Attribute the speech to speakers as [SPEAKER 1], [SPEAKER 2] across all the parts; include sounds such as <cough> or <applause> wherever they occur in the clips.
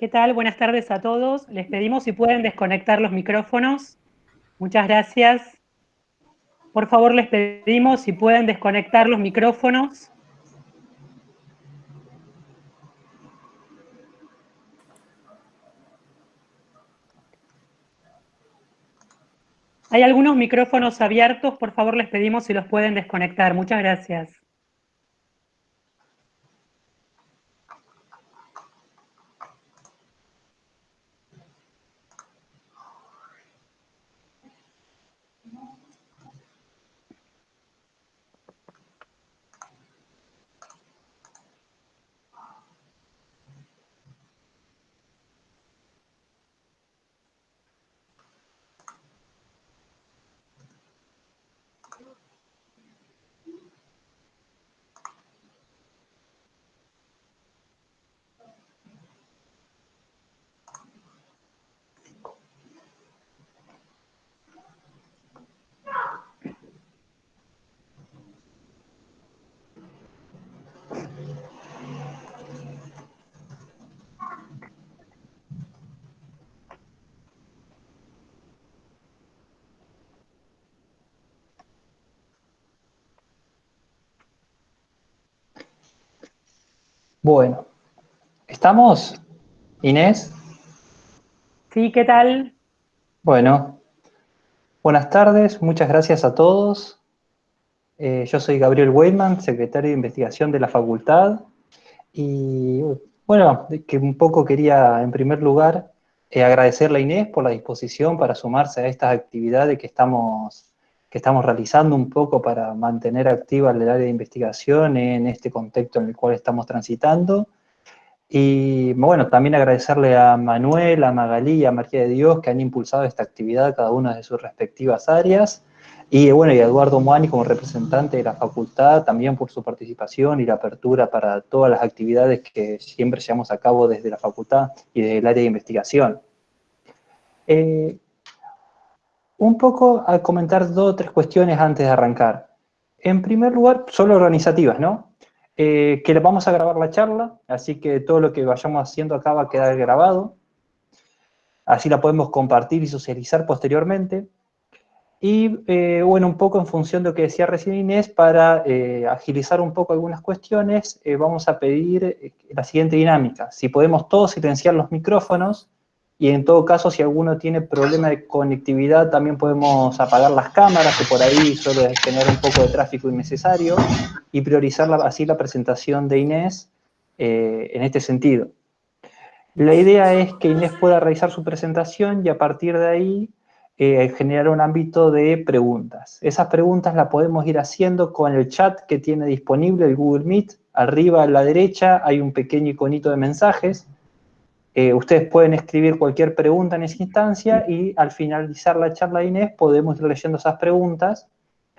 [SPEAKER 1] ¿Qué tal? Buenas tardes a todos. Les pedimos si pueden desconectar los micrófonos. Muchas gracias. Por favor, les pedimos si pueden desconectar los micrófonos. Hay algunos micrófonos abiertos, por favor les pedimos si los pueden desconectar. Muchas gracias.
[SPEAKER 2] Bueno, ¿estamos? Inés.
[SPEAKER 1] Sí, ¿qué tal?
[SPEAKER 2] Bueno, buenas tardes, muchas gracias a todos. Eh, yo soy Gabriel Weidman, secretario de investigación de la facultad. Y bueno, que un poco quería, en primer lugar, eh, agradecerle a Inés por la disposición para sumarse a estas actividades que estamos que estamos realizando un poco para mantener activa el área de investigación en este contexto en el cual estamos transitando. Y bueno, también agradecerle a Manuel, a Magalí y a María de Dios que han impulsado esta actividad cada una de sus respectivas áreas. Y bueno, y a Eduardo Moani como representante de la facultad también por su participación y la apertura para todas las actividades que siempre llevamos a cabo desde la facultad y desde el área de investigación. Eh, un poco a comentar dos o tres cuestiones antes de arrancar. En primer lugar, solo organizativas, ¿no? Eh, que vamos a grabar la charla, así que todo lo que vayamos haciendo acá va a quedar grabado. Así la podemos compartir y socializar posteriormente. Y eh, bueno, un poco en función de lo que decía recién Inés, para eh, agilizar un poco algunas cuestiones, vamos a pedir la siguiente dinámica. Si podemos todos silenciar los micrófonos, y en todo caso, si alguno tiene problema de conectividad, también podemos apagar las cámaras, que por ahí suele generar un poco de tráfico innecesario, y priorizar así la presentación de Inés eh, en este sentido. La idea es que Inés pueda realizar su presentación y a partir de ahí eh, generar un ámbito de preguntas. Esas preguntas las podemos ir haciendo con el chat que tiene disponible el Google Meet. Arriba a la derecha hay un pequeño iconito de mensajes, eh, ustedes pueden escribir cualquier pregunta en esa instancia y al finalizar la charla de Inés podemos ir leyendo esas preguntas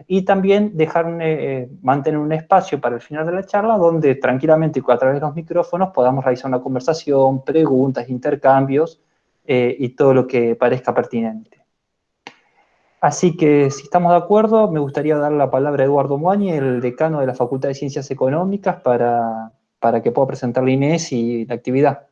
[SPEAKER 2] y también dejar eh, mantener un espacio para el final de la charla donde tranquilamente a través de los micrófonos podamos realizar una conversación, preguntas, intercambios eh, y todo lo que parezca pertinente. Así que, si estamos de acuerdo, me gustaría dar la palabra a Eduardo Moañi, el decano de la Facultad de Ciencias Económicas, para, para que pueda presentar la Inés y la actividad.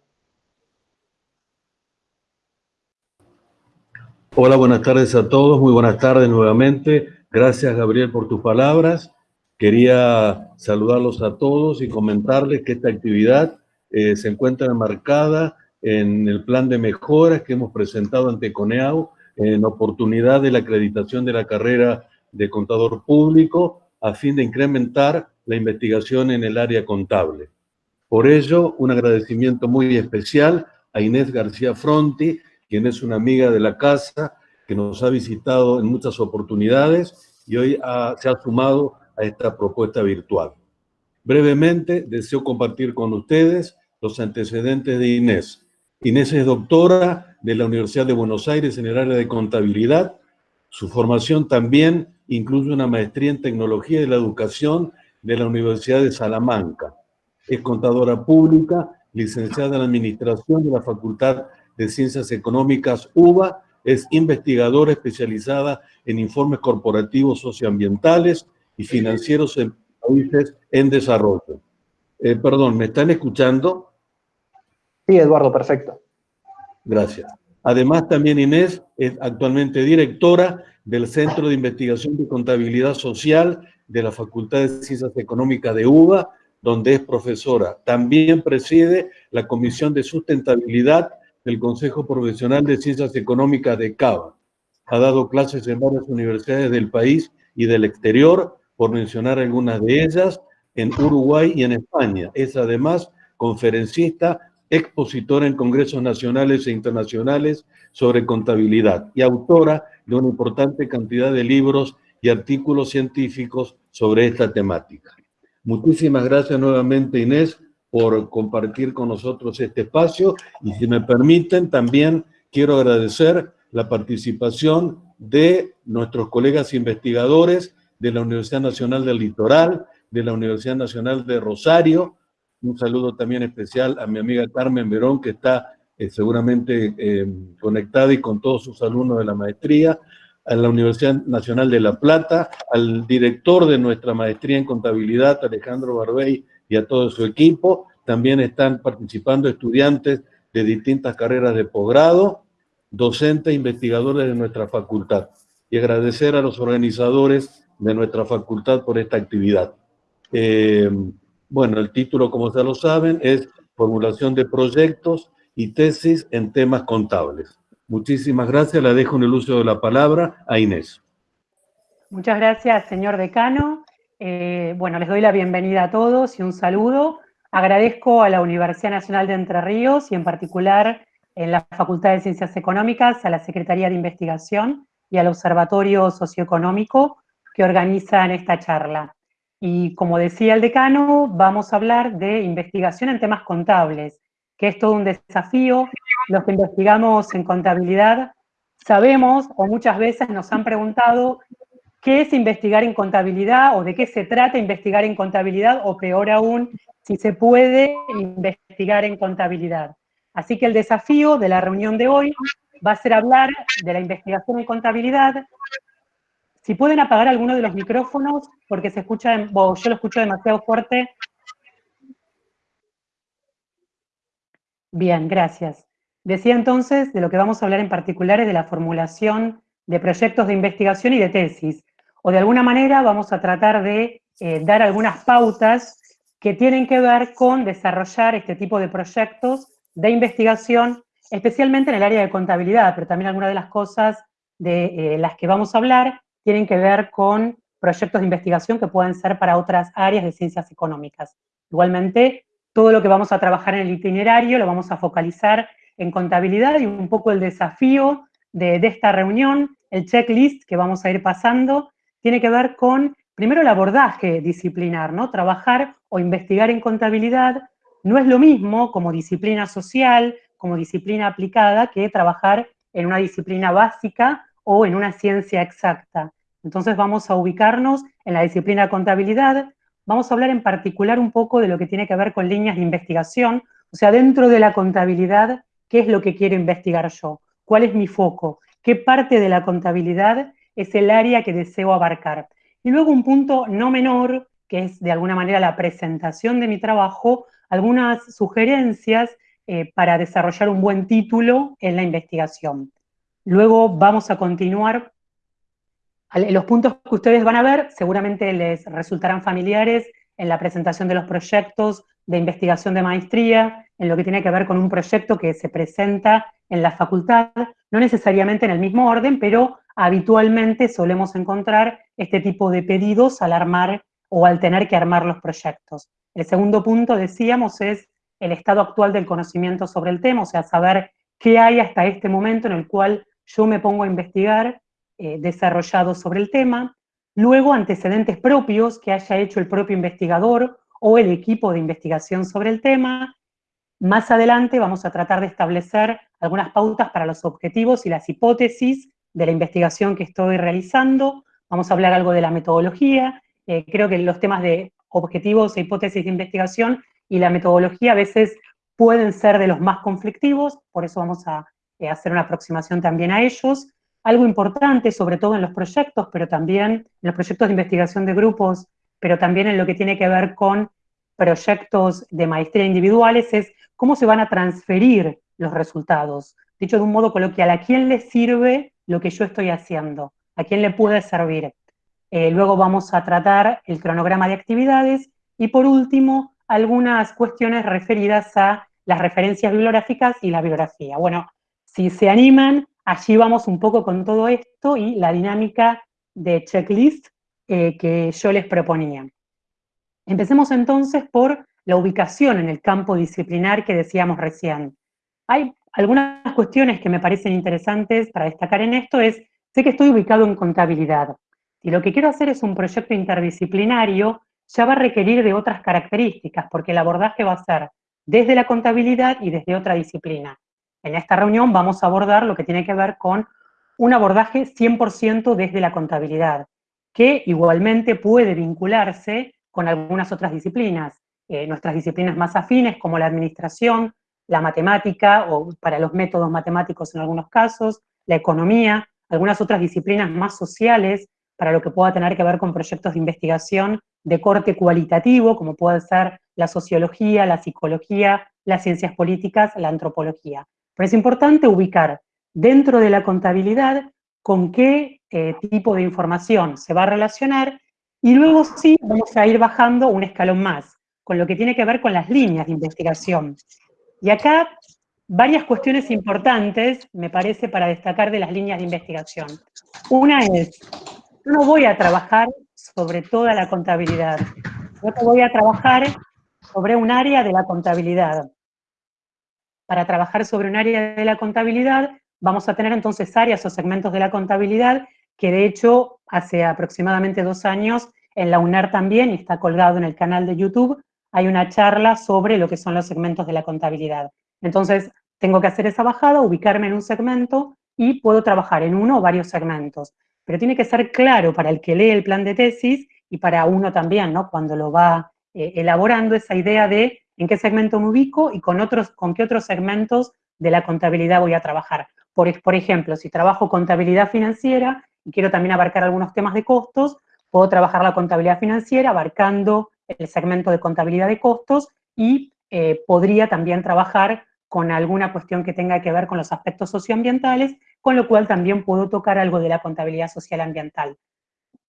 [SPEAKER 3] Hola, buenas tardes a todos, muy buenas tardes nuevamente. Gracias, Gabriel, por tus palabras. Quería saludarlos a todos y comentarles que esta actividad eh, se encuentra enmarcada en el plan de mejoras que hemos presentado ante CONEAU en oportunidad de la acreditación de la carrera de contador público a fin de incrementar la investigación en el área contable. Por ello, un agradecimiento muy especial a Inés García Fronti, quien es una amiga de la casa, que nos ha visitado en muchas oportunidades y hoy se ha sumado a esta propuesta virtual. Brevemente, deseo compartir con ustedes los antecedentes de Inés. Inés es doctora de la Universidad de Buenos Aires en el área de contabilidad. Su formación también incluye una maestría en tecnología de la educación de la Universidad de Salamanca. Es contadora pública, licenciada en administración de la Facultad de Ciencias Económicas UBA, es investigadora especializada en informes corporativos socioambientales y financieros en países en desarrollo. Eh, perdón, ¿me están escuchando?
[SPEAKER 2] Sí, Eduardo, perfecto.
[SPEAKER 3] Gracias. Además, también Inés es actualmente directora del Centro de Investigación de Contabilidad Social de la Facultad de Ciencias Económicas de UBA, donde es profesora. También preside la Comisión de Sustentabilidad del Consejo Profesional de Ciencias Económicas de CABA. Ha dado clases en varias universidades del país y del exterior, por mencionar algunas de ellas, en Uruguay y en España. Es además conferencista, expositora en congresos nacionales e internacionales sobre contabilidad y autora de una importante cantidad de libros y artículos científicos sobre esta temática. Muchísimas gracias nuevamente, Inés, por compartir con nosotros este espacio y si me permiten, también quiero agradecer la participación de nuestros colegas investigadores de la Universidad Nacional del Litoral, de la Universidad Nacional de Rosario. Un saludo también especial a mi amiga Carmen Verón, que está eh, seguramente eh, conectada y con todos sus alumnos de la maestría, a la Universidad Nacional de La Plata, al director de nuestra maestría en contabilidad, Alejandro Barbey, y a todo su equipo. También están participando estudiantes de distintas carreras de posgrado, docentes e investigadores de nuestra facultad. Y agradecer a los organizadores de nuestra facultad por esta actividad. Eh, bueno, el título, como ya lo saben, es Formulación de Proyectos y Tesis en Temas Contables. Muchísimas gracias. La dejo en el uso de la palabra a Inés.
[SPEAKER 1] Muchas gracias, señor decano. Eh, bueno, les doy la bienvenida a todos y un saludo. Agradezco a la Universidad Nacional de Entre Ríos y en particular en la Facultad de Ciencias Económicas, a la Secretaría de Investigación y al Observatorio Socioeconómico que organizan esta charla. Y como decía el decano, vamos a hablar de investigación en temas contables, que es todo un desafío. Los que investigamos en contabilidad sabemos o muchas veces nos han preguntado qué es investigar en contabilidad o de qué se trata investigar en contabilidad o peor aún, si se puede investigar en contabilidad. Así que el desafío de la reunión de hoy va a ser hablar de la investigación en contabilidad. Si pueden apagar alguno de los micrófonos, porque se escucha, yo lo escucho demasiado fuerte. Bien, gracias. Decía entonces, de lo que vamos a hablar en particular es de la formulación de proyectos de investigación y de tesis o de alguna manera vamos a tratar de eh, dar algunas pautas que tienen que ver con desarrollar este tipo de proyectos de investigación, especialmente en el área de contabilidad, pero también algunas de las cosas de eh, las que vamos a hablar tienen que ver con proyectos de investigación que pueden ser para otras áreas de ciencias económicas. Igualmente, todo lo que vamos a trabajar en el itinerario lo vamos a focalizar en contabilidad y un poco el desafío de, de esta reunión, el checklist que vamos a ir pasando, tiene que ver con, primero, el abordaje disciplinar, ¿no? Trabajar o investigar en contabilidad no es lo mismo como disciplina social, como disciplina aplicada, que trabajar en una disciplina básica o en una ciencia exacta. Entonces vamos a ubicarnos en la disciplina contabilidad, vamos a hablar en particular un poco de lo que tiene que ver con líneas de investigación, o sea, dentro de la contabilidad, ¿qué es lo que quiero investigar yo? ¿Cuál es mi foco? ¿Qué parte de la contabilidad es el área que deseo abarcar. Y luego un punto no menor, que es de alguna manera la presentación de mi trabajo, algunas sugerencias eh, para desarrollar un buen título en la investigación. Luego vamos a continuar. Los puntos que ustedes van a ver seguramente les resultarán familiares en la presentación de los proyectos de investigación de maestría, en lo que tiene que ver con un proyecto que se presenta en la facultad, no necesariamente en el mismo orden, pero habitualmente solemos encontrar este tipo de pedidos al armar o al tener que armar los proyectos. El segundo punto, decíamos, es el estado actual del conocimiento sobre el tema, o sea, saber qué hay hasta este momento en el cual yo me pongo a investigar eh, desarrollado sobre el tema. Luego, antecedentes propios que haya hecho el propio investigador o el equipo de investigación sobre el tema. Más adelante vamos a tratar de establecer algunas pautas para los objetivos y las hipótesis de la investigación que estoy realizando, vamos a hablar algo de la metodología, eh, creo que los temas de objetivos e hipótesis de investigación y la metodología a veces pueden ser de los más conflictivos, por eso vamos a eh, hacer una aproximación también a ellos. Algo importante, sobre todo en los proyectos, pero también en los proyectos de investigación de grupos, pero también en lo que tiene que ver con proyectos de maestría individuales, es cómo se van a transferir los resultados. Dicho de un modo coloquial, ¿a quién le sirve lo que yo estoy haciendo? ¿A quién le puede servir? Eh, luego vamos a tratar el cronograma de actividades y por último, algunas cuestiones referidas a las referencias bibliográficas y la bibliografía. Bueno, si se animan, allí vamos un poco con todo esto y la dinámica de checklist eh, que yo les proponía. Empecemos entonces por la ubicación en el campo disciplinar que decíamos recién. Hay algunas cuestiones que me parecen interesantes para destacar en esto es, sé que estoy ubicado en contabilidad, y lo que quiero hacer es un proyecto interdisciplinario, ya va a requerir de otras características, porque el abordaje va a ser desde la contabilidad y desde otra disciplina. En esta reunión vamos a abordar lo que tiene que ver con un abordaje 100% desde la contabilidad, que igualmente puede vincularse con algunas otras disciplinas, eh, nuestras disciplinas más afines como la administración, la matemática o para los métodos matemáticos en algunos casos, la economía, algunas otras disciplinas más sociales para lo que pueda tener que ver con proyectos de investigación de corte cualitativo, como puede ser la sociología, la psicología, las ciencias políticas, la antropología. Pero es importante ubicar dentro de la contabilidad con qué eh, tipo de información se va a relacionar y luego sí vamos a ir bajando un escalón más, con lo que tiene que ver con las líneas de investigación. Y acá varias cuestiones importantes, me parece, para destacar de las líneas de investigación. Una es, no voy a trabajar sobre toda la contabilidad, yo voy a trabajar sobre un área de la contabilidad. Para trabajar sobre un área de la contabilidad, vamos a tener entonces áreas o segmentos de la contabilidad que de hecho hace aproximadamente dos años en la UNER también, y está colgado en el canal de YouTube, hay una charla sobre lo que son los segmentos de la contabilidad. Entonces, tengo que hacer esa bajada, ubicarme en un segmento y puedo trabajar en uno o varios segmentos. Pero tiene que ser claro para el que lee el plan de tesis y para uno también, ¿no? Cuando lo va eh, elaborando esa idea de en qué segmento me ubico y con, otros, con qué otros segmentos de la contabilidad voy a trabajar. Por, por ejemplo, si trabajo contabilidad financiera y quiero también abarcar algunos temas de costos, puedo trabajar la contabilidad financiera abarcando el segmento de contabilidad de costos y eh, podría también trabajar con alguna cuestión que tenga que ver con los aspectos socioambientales, con lo cual también puedo tocar algo de la contabilidad social ambiental.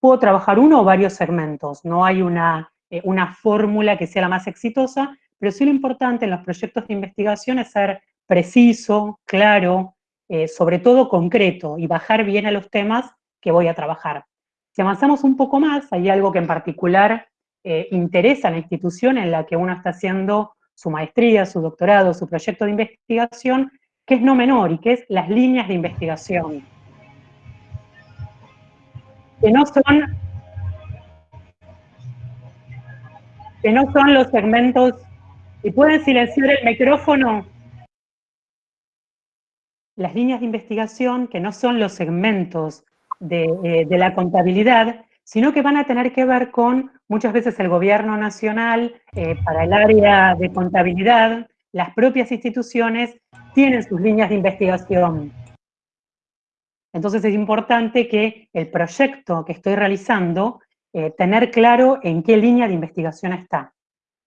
[SPEAKER 1] Puedo trabajar uno o varios segmentos, no hay una, eh, una fórmula que sea la más exitosa, pero sí lo importante en los proyectos de investigación es ser preciso, claro, eh, sobre todo concreto y bajar bien a los temas que voy a trabajar. Si avanzamos un poco más, hay algo que en particular eh, interesa a la institución en la que uno está haciendo su maestría, su doctorado, su proyecto de investigación, que es no menor y que es las líneas de investigación. Que no son, que no son los segmentos, y pueden silenciar el micrófono, las líneas de investigación que no son los segmentos de, eh, la contabilidad, sino que van a tener que ver con muchas veces el gobierno nacional, eh, para el área de contabilidad, las propias instituciones tienen sus líneas de investigación. Entonces es importante que el proyecto que estoy realizando, eh, tener claro en qué línea de investigación está.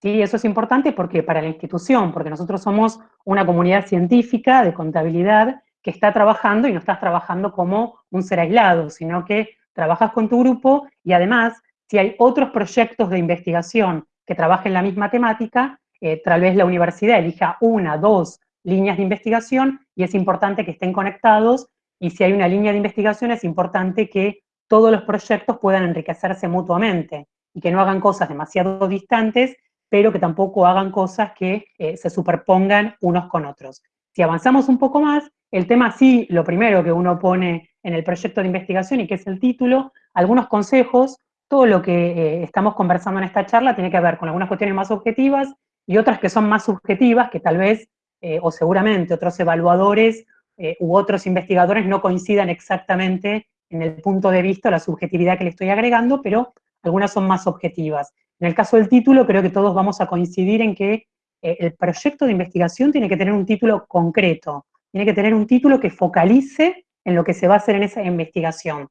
[SPEAKER 1] ¿Sí? Eso es importante porque para la institución, porque nosotros somos una comunidad científica de contabilidad que está trabajando y no estás trabajando como un ser aislado, sino que trabajas con tu grupo y además, si hay otros proyectos de investigación que trabajen la misma temática, eh, tal vez la universidad elija una, dos líneas de investigación y es importante que estén conectados y si hay una línea de investigación es importante que todos los proyectos puedan enriquecerse mutuamente y que no hagan cosas demasiado distantes, pero que tampoco hagan cosas que eh, se superpongan unos con otros. Si avanzamos un poco más, el tema sí, lo primero que uno pone en el proyecto de investigación y que es el título, algunos consejos, todo lo que eh, estamos conversando en esta charla tiene que ver con algunas cuestiones más objetivas y otras que son más subjetivas, que tal vez, eh, o seguramente otros evaluadores eh, u otros investigadores no coincidan exactamente en el punto de vista, la subjetividad que le estoy agregando, pero algunas son más objetivas. En el caso del título, creo que todos vamos a coincidir en que el proyecto de investigación tiene que tener un título concreto, tiene que tener un título que focalice en lo que se va a hacer en esa investigación.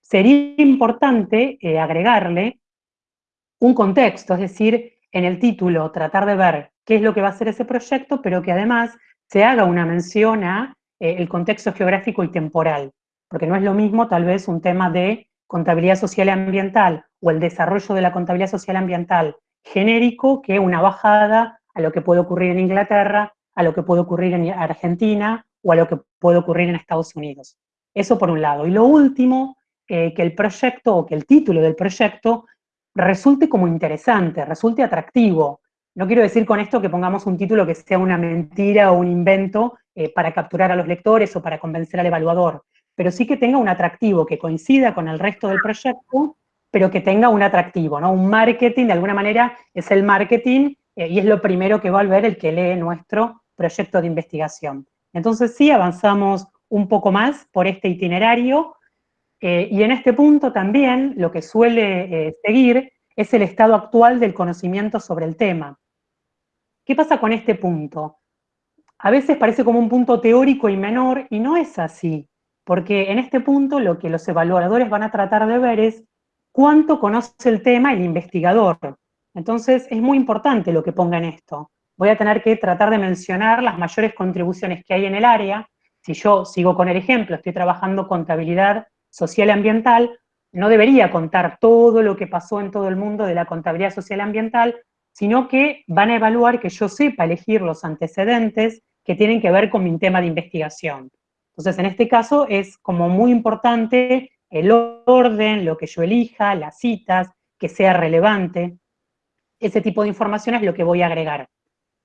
[SPEAKER 1] Sería importante eh, agregarle un contexto, es decir, en el título tratar de ver qué es lo que va a ser ese proyecto, pero que además se haga una mención a eh, el contexto geográfico y temporal, porque no es lo mismo tal vez un tema de contabilidad social y ambiental o el desarrollo de la contabilidad social ambiental genérico que una bajada a lo que puede ocurrir en Inglaterra, a lo que puede ocurrir en Argentina o a lo que puede ocurrir en Estados Unidos. Eso por un lado. Y lo último, eh, que el proyecto o que el título del proyecto resulte como interesante, resulte atractivo. No quiero decir con esto que pongamos un título que sea una mentira o un invento eh, para capturar a los lectores o para convencer al evaluador, pero sí que tenga un atractivo, que coincida con el resto del proyecto, pero que tenga un atractivo, ¿no? Un marketing, de alguna manera, es el marketing eh, y es lo primero que va a ver el que lee nuestro proyecto de investigación. Entonces sí, avanzamos un poco más por este itinerario, eh, y en este punto también lo que suele eh, seguir es el estado actual del conocimiento sobre el tema. ¿Qué pasa con este punto? A veces parece como un punto teórico y menor, y no es así, porque en este punto lo que los evaluadores van a tratar de ver es cuánto conoce el tema el investigador. Entonces es muy importante lo que ponga en esto. Voy a tener que tratar de mencionar las mayores contribuciones que hay en el área. Si yo sigo con el ejemplo, estoy trabajando contabilidad social ambiental, no debería contar todo lo que pasó en todo el mundo de la contabilidad social ambiental, sino que van a evaluar que yo sepa elegir los antecedentes que tienen que ver con mi tema de investigación. Entonces, en este caso es como muy importante el orden, lo que yo elija, las citas, que sea relevante. Ese tipo de información es lo que voy a agregar.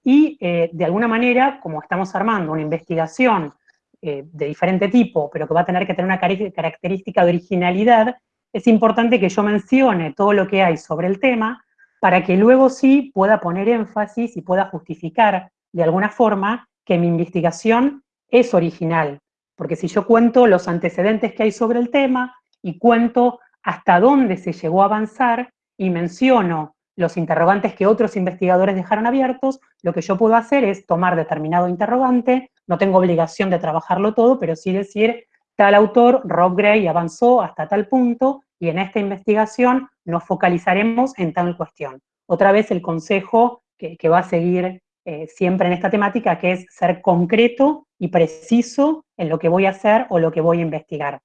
[SPEAKER 1] Y eh, de alguna manera, como estamos armando una investigación eh, de diferente tipo, pero que va a tener que tener una característica de originalidad, es importante que yo mencione todo lo que hay sobre el tema para que luego sí pueda poner énfasis y pueda justificar de alguna forma que mi investigación es original. Porque si yo cuento los antecedentes que hay sobre el tema y cuento hasta dónde se llegó a avanzar y menciono los interrogantes que otros investigadores dejaron abiertos, lo que yo puedo hacer es tomar determinado interrogante, no tengo obligación de trabajarlo todo, pero sí decir, tal autor, Rob Gray, avanzó hasta tal punto, y en esta investigación nos focalizaremos en tal cuestión. Otra vez el consejo que, va a seguir eh, siempre en esta temática, que es ser concreto y preciso en lo que voy a hacer o lo que voy a investigar.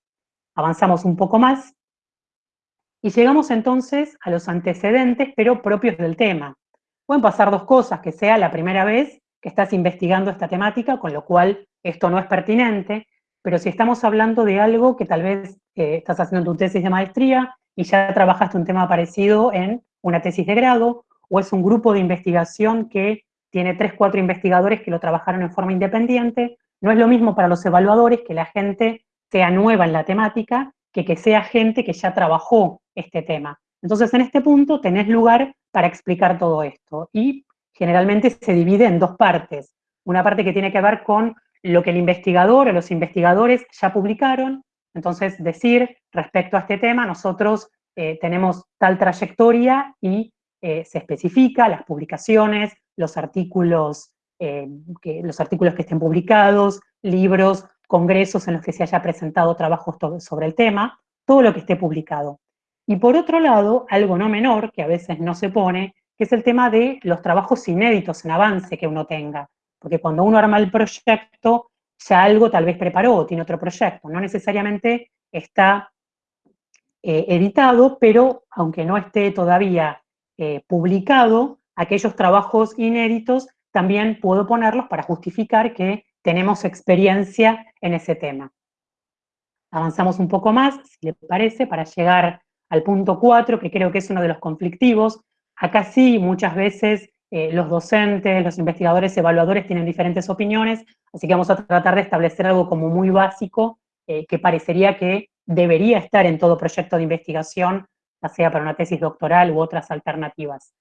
[SPEAKER 1] Avanzamos un poco más, y llegamos entonces a los antecedentes, pero propios del tema. Pueden pasar dos cosas, que sea la primera vez que estás investigando esta temática, con lo cual esto no es pertinente, pero si estamos hablando de algo que tal vez eh, estás haciendo tu tesis de maestría y ya trabajaste un tema parecido en una tesis de grado, o es un grupo de investigación que tiene tres, cuatro investigadores que lo trabajaron en forma independiente, no es lo mismo para los evaluadores que la gente sea nueva en la temática que que sea gente que ya trabajó este tema. Entonces, en este punto tenés lugar para explicar todo esto. Y generalmente se divide en dos partes. Una parte que tiene que ver con lo que el investigador o los investigadores ya publicaron, entonces decir respecto a este tema, nosotros eh, tenemos tal trayectoria y eh, se especifica las publicaciones, los artículos, eh, que, los artículos que estén publicados, libros, congresos en los que se haya presentado trabajos sobre el tema, todo lo que esté publicado. Y por otro lado, algo no menor, que a veces no se pone, que es el tema de los trabajos inéditos en avance que uno tenga. Porque cuando uno arma el proyecto, ya algo tal vez preparó, o tiene otro proyecto. No necesariamente está eh, editado, pero aunque no esté todavía eh, publicado, aquellos trabajos inéditos también puedo ponerlos para justificar que tenemos experiencia en ese tema. Avanzamos un poco más, si le parece, para llegar al punto 4, que creo que es uno de los conflictivos. Acá sí, muchas veces eh, los docentes, los investigadores, evaluadores tienen diferentes opiniones, así que vamos a tratar de establecer algo como muy básico, eh, que parecería que debería estar en todo proyecto de investigación, ya sea para una tesis doctoral u otras alternativas.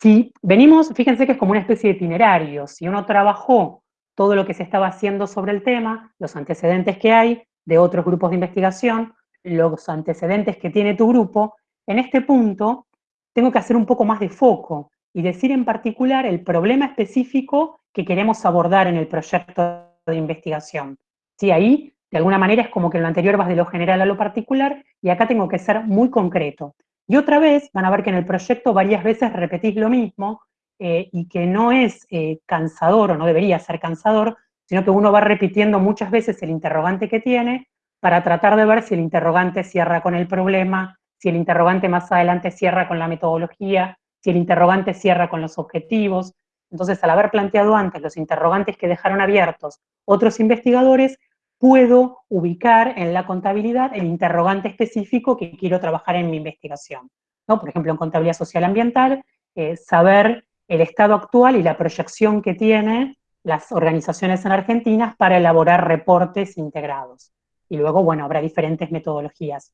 [SPEAKER 1] Si venimos, fíjense que es como una especie de itinerario, si uno trabajó todo lo que se estaba haciendo sobre el tema, los antecedentes que hay de otros grupos de investigación, los antecedentes que tiene tu grupo, en este punto tengo que hacer un poco más de foco y decir en particular el problema específico que queremos abordar en el proyecto de investigación. Sí, ahí, de alguna manera, es como que en lo anterior vas de lo general a lo particular, y acá tengo que ser muy concreto. Y otra vez, van a ver que en el proyecto varias veces repetís lo mismo, eh, y que no es eh, cansador o no debería ser cansador, sino que uno va repitiendo muchas veces el interrogante que tiene para tratar de ver si el interrogante cierra con el problema, si el interrogante más adelante cierra con la metodología, si el interrogante cierra con los objetivos. Entonces, al haber planteado antes los interrogantes que dejaron abiertos otros investigadores, puedo ubicar en la contabilidad el interrogante específico que quiero trabajar en mi investigación. ¿no? Por ejemplo, en contabilidad social ambiental, eh, saber el estado actual y la proyección que tienen las organizaciones en Argentina para elaborar reportes integrados. Y luego, bueno, habrá diferentes metodologías.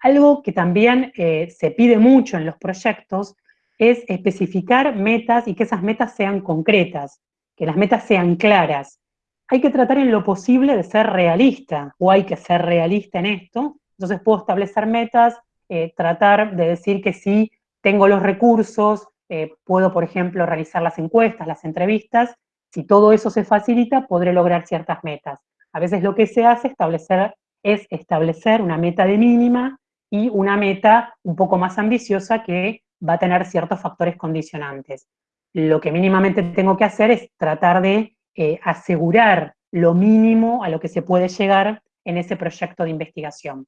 [SPEAKER 1] Algo que también eh, se pide mucho en los proyectos es especificar metas y que esas metas sean concretas, que las metas sean claras. Hay que tratar en lo posible de ser realista, o hay que ser realista en esto. Entonces puedo establecer metas, eh, tratar de decir que si tengo los recursos, eh, puedo, por ejemplo, realizar las encuestas, las entrevistas, si todo eso se facilita, podré lograr ciertas metas. A veces lo que se hace establecer, es establecer una meta de mínima y una meta un poco más ambiciosa que va a tener ciertos factores condicionantes. Lo que mínimamente tengo que hacer es tratar de eh, asegurar lo mínimo a lo que se puede llegar en ese proyecto de investigación.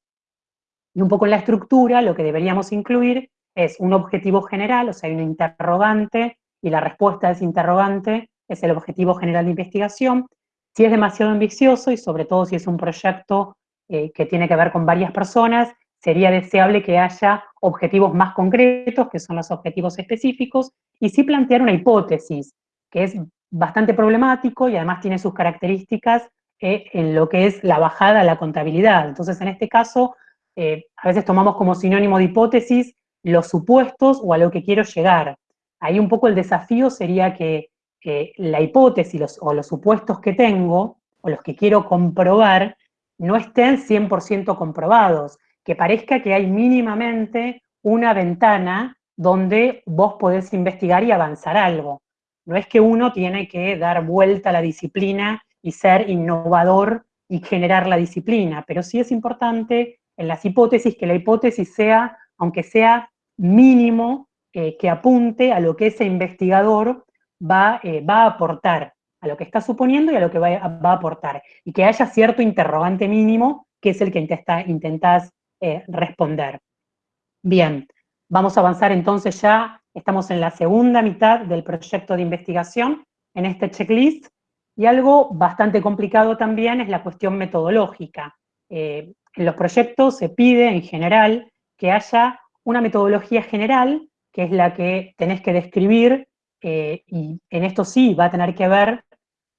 [SPEAKER 1] Y un poco en la estructura, lo que deberíamos incluir es un objetivo general, o sea, hay un interrogante, y la respuesta a ese interrogante es el objetivo general de investigación. Si es demasiado ambicioso, y sobre todo si es un proyecto eh, que tiene que ver con varias personas, sería deseable que haya objetivos más concretos, que son los objetivos específicos, y sí plantear una hipótesis, que es bastante problemático y además tiene sus características eh, en lo que es la bajada a la contabilidad. Entonces, en este caso, eh, a veces tomamos como sinónimo de hipótesis los supuestos o a lo que quiero llegar. Ahí un poco el desafío sería que la hipótesis o los supuestos que tengo, o los que quiero comprobar, no estén 100% comprobados, que parezca que hay mínimamente una ventana donde vos podés investigar y avanzar algo. No es que uno tiene que dar vuelta a la disciplina y ser innovador y generar la disciplina, pero sí es importante en las hipótesis que la hipótesis sea, aunque sea mínimo eh, que apunte a lo que ese investigador va, eh, va, a aportar, a lo que está suponiendo y a lo que va, a aportar. Y que haya cierto interrogante mínimo, que es el que intentás eh, responder. Bien, vamos a avanzar entonces ya, estamos en la segunda mitad del proyecto de investigación, en este checklist, y algo bastante complicado también es la cuestión metodológica. en los proyectos se pide en general que haya una metodología general, que es la que tenés que describir, eh, y en esto sí va a tener que ver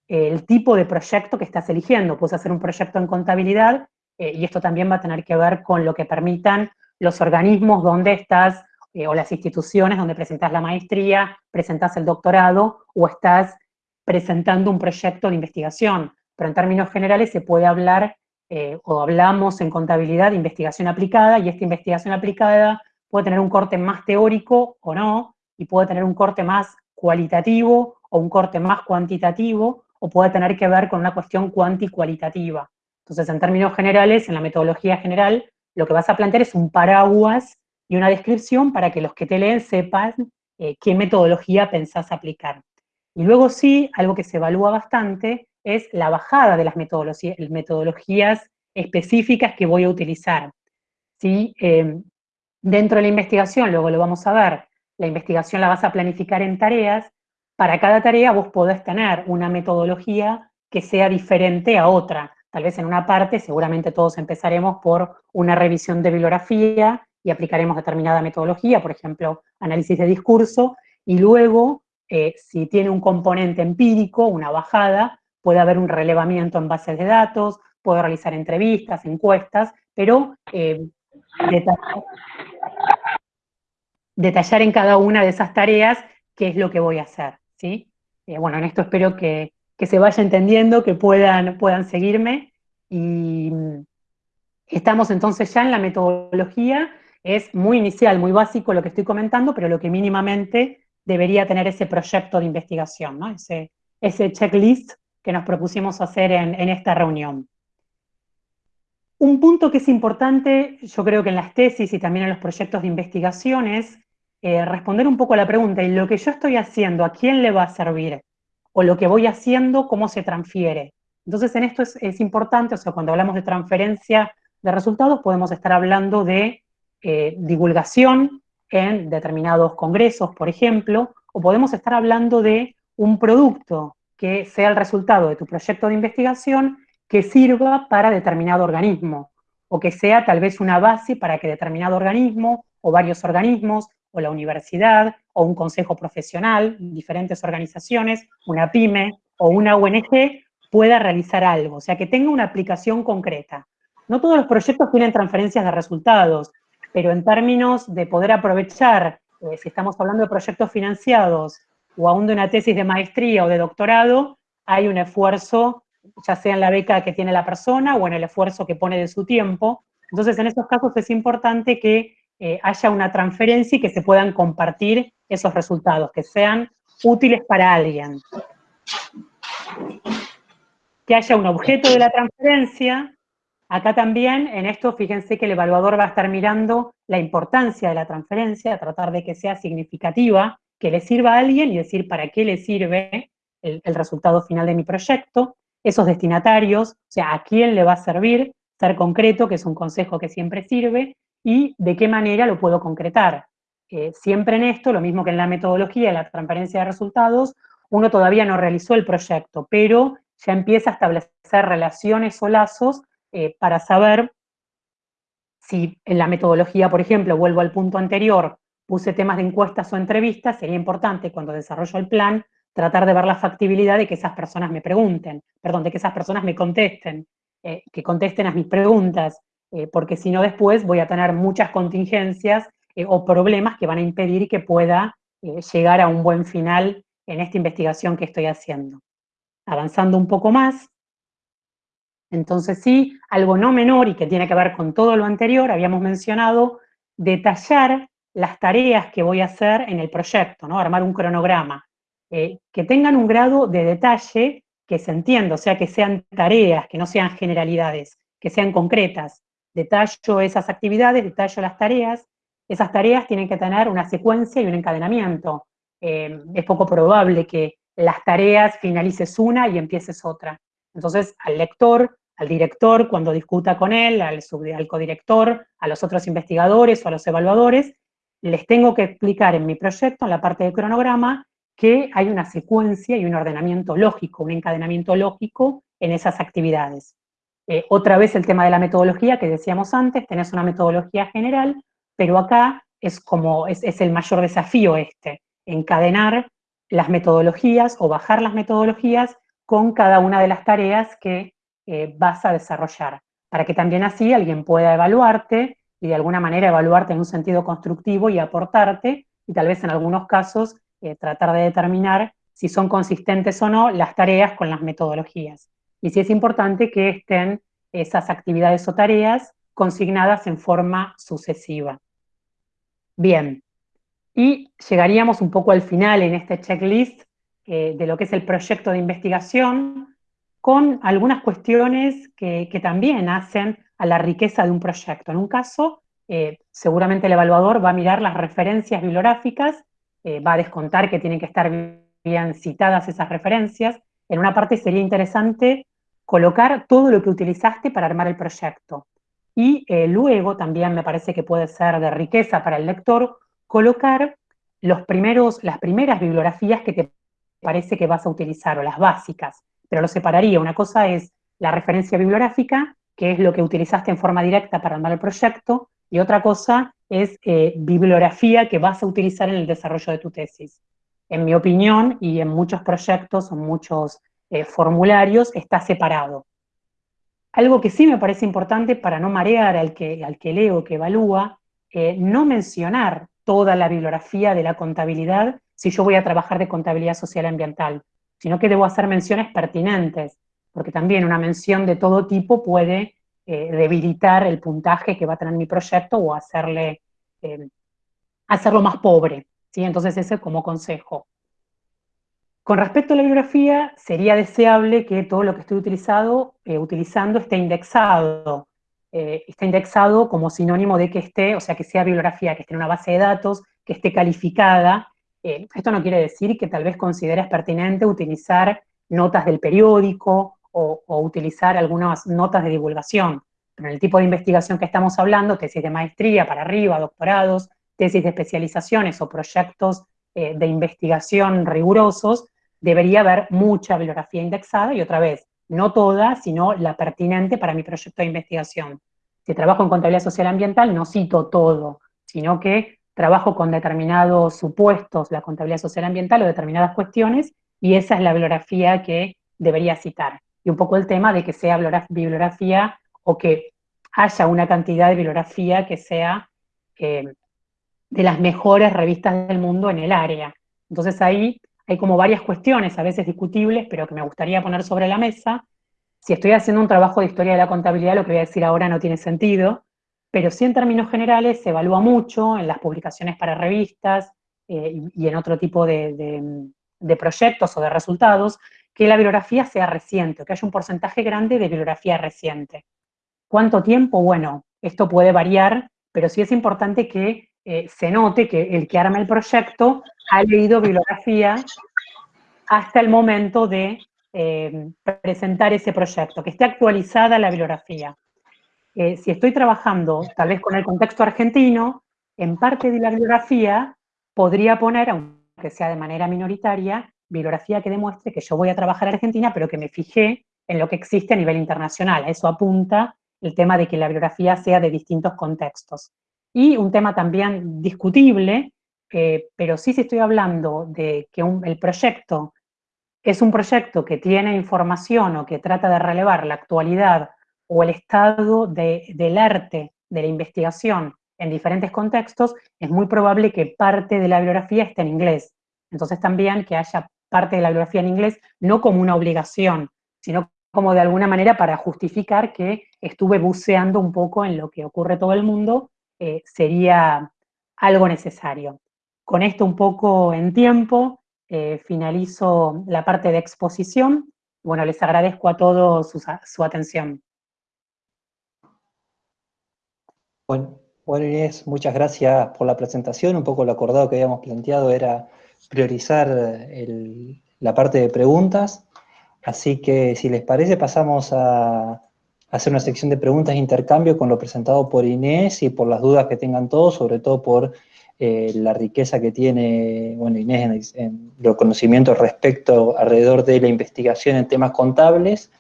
[SPEAKER 1] eh, el tipo de proyecto que estás eligiendo. Puedes hacer un proyecto en contabilidad, eh, y esto también va a tener que ver con lo que permitan los organismos donde estás, o las instituciones donde presentas la maestría, presentas el doctorado, o estás presentando un proyecto de investigación. Pero en términos generales se puede hablar, o hablamos en contabilidad de investigación aplicada, y esta investigación aplicada puede tener un corte más teórico o no, y puede tener un corte más cualitativo o un corte más cuantitativo, o puede tener que ver con una cuestión cuanti-cualitativa. Entonces, en términos generales, en la metodología general, lo que vas a plantear es un paraguas y una descripción para que los que te leen sepan eh, qué metodología pensás aplicar. Y luego sí, algo que se evalúa bastante es la bajada de las metodologías específicas que voy a utilizar. ¿Sí? Eh, Dentro de la investigación, luego lo vamos a ver, la investigación la vas a planificar en tareas. Para cada tarea vos podés tener una metodología que sea diferente a otra. Tal vez en una parte, seguramente todos empezaremos por una revisión de bibliografía y aplicaremos determinada metodología, por ejemplo, análisis de discurso, y luego, eh, si tiene un componente empírico, una bajada, puede haber un relevamiento en bases de datos, puedo realizar entrevistas, encuestas, pero eh, detallar, en cada una de esas tareas qué es lo que voy a hacer, ¿sí? Eh, bueno, en esto espero que, se vaya entendiendo, que puedan, puedan seguirme, y estamos entonces ya en la metodología, es muy inicial, muy básico lo que estoy comentando, pero lo que mínimamente debería tener ese proyecto de investigación, ¿no? ese, ese checklist que nos propusimos hacer en, en esta reunión. Un punto que es importante, yo creo que en las tesis y también en los proyectos de investigación es responder un poco a la pregunta, ¿y lo que yo estoy haciendo, a quién le va a servir? O lo que voy haciendo, ¿cómo se transfiere? Entonces, en esto es, importante, o sea, cuando hablamos de transferencia de resultados, podemos estar hablando de divulgación en determinados congresos, por ejemplo, o podemos estar hablando de un producto que sea el resultado de tu proyecto de investigación que sirva para determinado organismo, o que sea tal vez una base para que determinado organismo, o varios organismos, o la universidad, o un consejo profesional, diferentes organizaciones, una pyme o una ONG, pueda realizar algo, o sea, que tenga una aplicación concreta. No todos los proyectos tienen transferencias de resultados, pero en términos de poder aprovechar, eh, si estamos hablando de proyectos financiados o aún de una tesis de maestría o de doctorado, hay un esfuerzo, ya sea en la beca que tiene la persona o en el esfuerzo que pone de su tiempo. Entonces, en esos casos es importante que eh, haya una transferencia y que se puedan compartir esos resultados, que sean útiles para alguien. Que haya un objeto de la transferencia, Acá también, en esto, fíjense que el evaluador va a estar mirando la importancia de la transferencia, tratar de que sea significativa, que le sirva a alguien y decir para qué le sirve el, resultado final de mi proyecto, esos destinatarios, o sea, a quién le va a servir, ser concreto, que es un consejo que siempre sirve, y de qué manera lo puedo concretar. Eh, siempre en esto, lo mismo que en la metodología, la transparencia de resultados, uno todavía no realizó el proyecto, pero ya empieza a establecer relaciones o lazos eh, para saber si en la metodología, por ejemplo, vuelvo al punto anterior, puse temas de encuestas o entrevistas, sería importante cuando desarrollo el plan tratar de ver la factibilidad de que esas personas me pregunten, perdón, de que esas personas me contesten, eh, que contesten a mis preguntas, eh, porque si no después voy a tener muchas contingencias o problemas que van a impedir que pueda llegar a un buen final en esta investigación que estoy haciendo. Avanzando un poco más, entonces sí, algo no menor y que tiene que ver con todo lo anterior, habíamos mencionado detallar las tareas que voy a hacer en el proyecto, ¿no? armar un cronograma, eh, que tengan un grado de detalle que se entienda, o sea, que sean tareas, que no sean generalidades, que sean concretas. Detallo esas actividades, detallo las tareas, esas tareas tienen que tener una secuencia y un encadenamiento. Eh, es poco probable que las tareas finalices una y empieces otra. Entonces, al lector, al director, cuando discuta con él, al, al codirector, a los otros investigadores o a los evaluadores, les tengo que explicar en mi proyecto, en la parte de cronograma, que hay una secuencia y un ordenamiento lógico, un encadenamiento lógico en esas actividades. Eh, otra vez el tema de la metodología que decíamos antes, tenés una metodología general, pero acá es como, es, el mayor desafío este, encadenar las metodologías o bajar las metodologías con cada una de las tareas que eh, vas a desarrollar, para que también así alguien pueda evaluarte y de alguna manera evaluarte en un sentido constructivo y aportarte, y tal vez en algunos casos tratar de determinar si son consistentes o no las tareas con las metodologías. Y si es importante que estén esas actividades o tareas consignadas en forma sucesiva. Bien, y llegaríamos un poco al final en este checklist eh, de lo que es el proyecto de investigación, con algunas cuestiones que, también hacen a la riqueza de un proyecto. En un caso, eh, seguramente el evaluador va a mirar las referencias bibliográficas, eh, va a descontar que tienen que estar bien citadas esas referencias. En una parte sería interesante colocar todo lo que utilizaste para armar el proyecto. Y luego también me parece que puede ser de riqueza para el lector colocar los primeros, las primeras bibliografías que te parece que vas a utilizar, o las básicas, pero lo separaría. Una cosa es la referencia bibliográfica, que es lo que utilizaste en forma directa para armar el proyecto, y otra cosa es eh, bibliografía que vas a utilizar en el desarrollo de tu tesis. En mi opinión, y en muchos proyectos o muchos eh, formularios, está separado. Algo que sí me parece importante para no marear al que, al que leo, que evalúa, eh, no mencionar toda la bibliografía de la contabilidad si yo voy a trabajar de contabilidad social ambiental, sino que debo hacer menciones pertinentes, porque también una mención de todo tipo puede eh, debilitar el puntaje que va a tener mi proyecto o hacerle, eh, hacerlo más pobre. ¿sí? Entonces ese como consejo. Con respecto a la bibliografía, sería deseable que todo lo que estoy utilizado, eh, utilizando esté indexado. esté indexado como sinónimo de que esté, o sea, que sea bibliografía, que esté en una base de datos, que esté calificada. Esto no quiere decir que tal vez consideres pertinente utilizar notas del periódico o, utilizar algunas notas de divulgación. Pero en el tipo de investigación que estamos hablando, tesis de maestría para arriba, doctorados, tesis de especializaciones o proyectos eh, de investigación rigurosos, debería haber mucha bibliografía indexada y otra vez, no toda, sino la pertinente para mi proyecto de investigación. Si trabajo en contabilidad social ambiental, no cito todo, sino que trabajo con determinados supuestos, la contabilidad social ambiental o determinadas cuestiones, y esa es la bibliografía que debería citar. Y un poco el tema de que sea bibliografía o que haya una cantidad de bibliografía que sea eh, de las mejores revistas del mundo en el área. Entonces ahí hay como varias cuestiones, a veces discutibles, pero que me gustaría poner sobre la mesa. Si estoy haciendo un trabajo de historia de la contabilidad, lo que voy a decir ahora no tiene sentido, pero sí en términos generales se evalúa mucho en las publicaciones para revistas eh, y, en otro tipo de, de, proyectos o de resultados, que la bibliografía sea reciente, que haya un porcentaje grande de bibliografía reciente. ¿Cuánto tiempo? Bueno, esto puede variar, pero sí es importante que eh, se note que el que arma el proyecto ha leído bibliografía hasta el momento de eh, presentar ese proyecto, que esté actualizada la bibliografía. Eh, si estoy trabajando tal vez con el contexto argentino, en parte de la bibliografía podría poner, aunque sea de manera minoritaria, bibliografía que demuestre que yo voy a trabajar en Argentina, pero que me fijé en lo que existe a nivel internacional. A eso apunta el tema de que la bibliografía sea de distintos contextos. Y un tema también discutible, eh, pero sí si estoy hablando de que el proyecto es un proyecto que tiene información o que trata de relevar la actualidad o el estado del arte de la investigación en diferentes contextos, es muy probable que parte de la bibliografía esté en inglés. Entonces también que haya parte de la bibliografía en inglés, no como una obligación, sino como de alguna manera para justificar que estuve buceando un poco en lo que ocurre todo el mundo eh, sería algo necesario. Con esto un poco en tiempo, eh, finalizo la parte de exposición. Bueno, les agradezco a todos su, atención.
[SPEAKER 2] Bueno, bueno, Inés, muchas gracias por la presentación. Un poco lo acordado que habíamos planteado era priorizar la parte de preguntas. Así que, si les parece, pasamos a, hacer una sección de preguntas e intercambio con lo presentado por Inés y por las dudas que tengan todos, sobre todo por eh, la riqueza que tiene, bueno, Inés en, los conocimientos respecto alrededor de la investigación en temas contables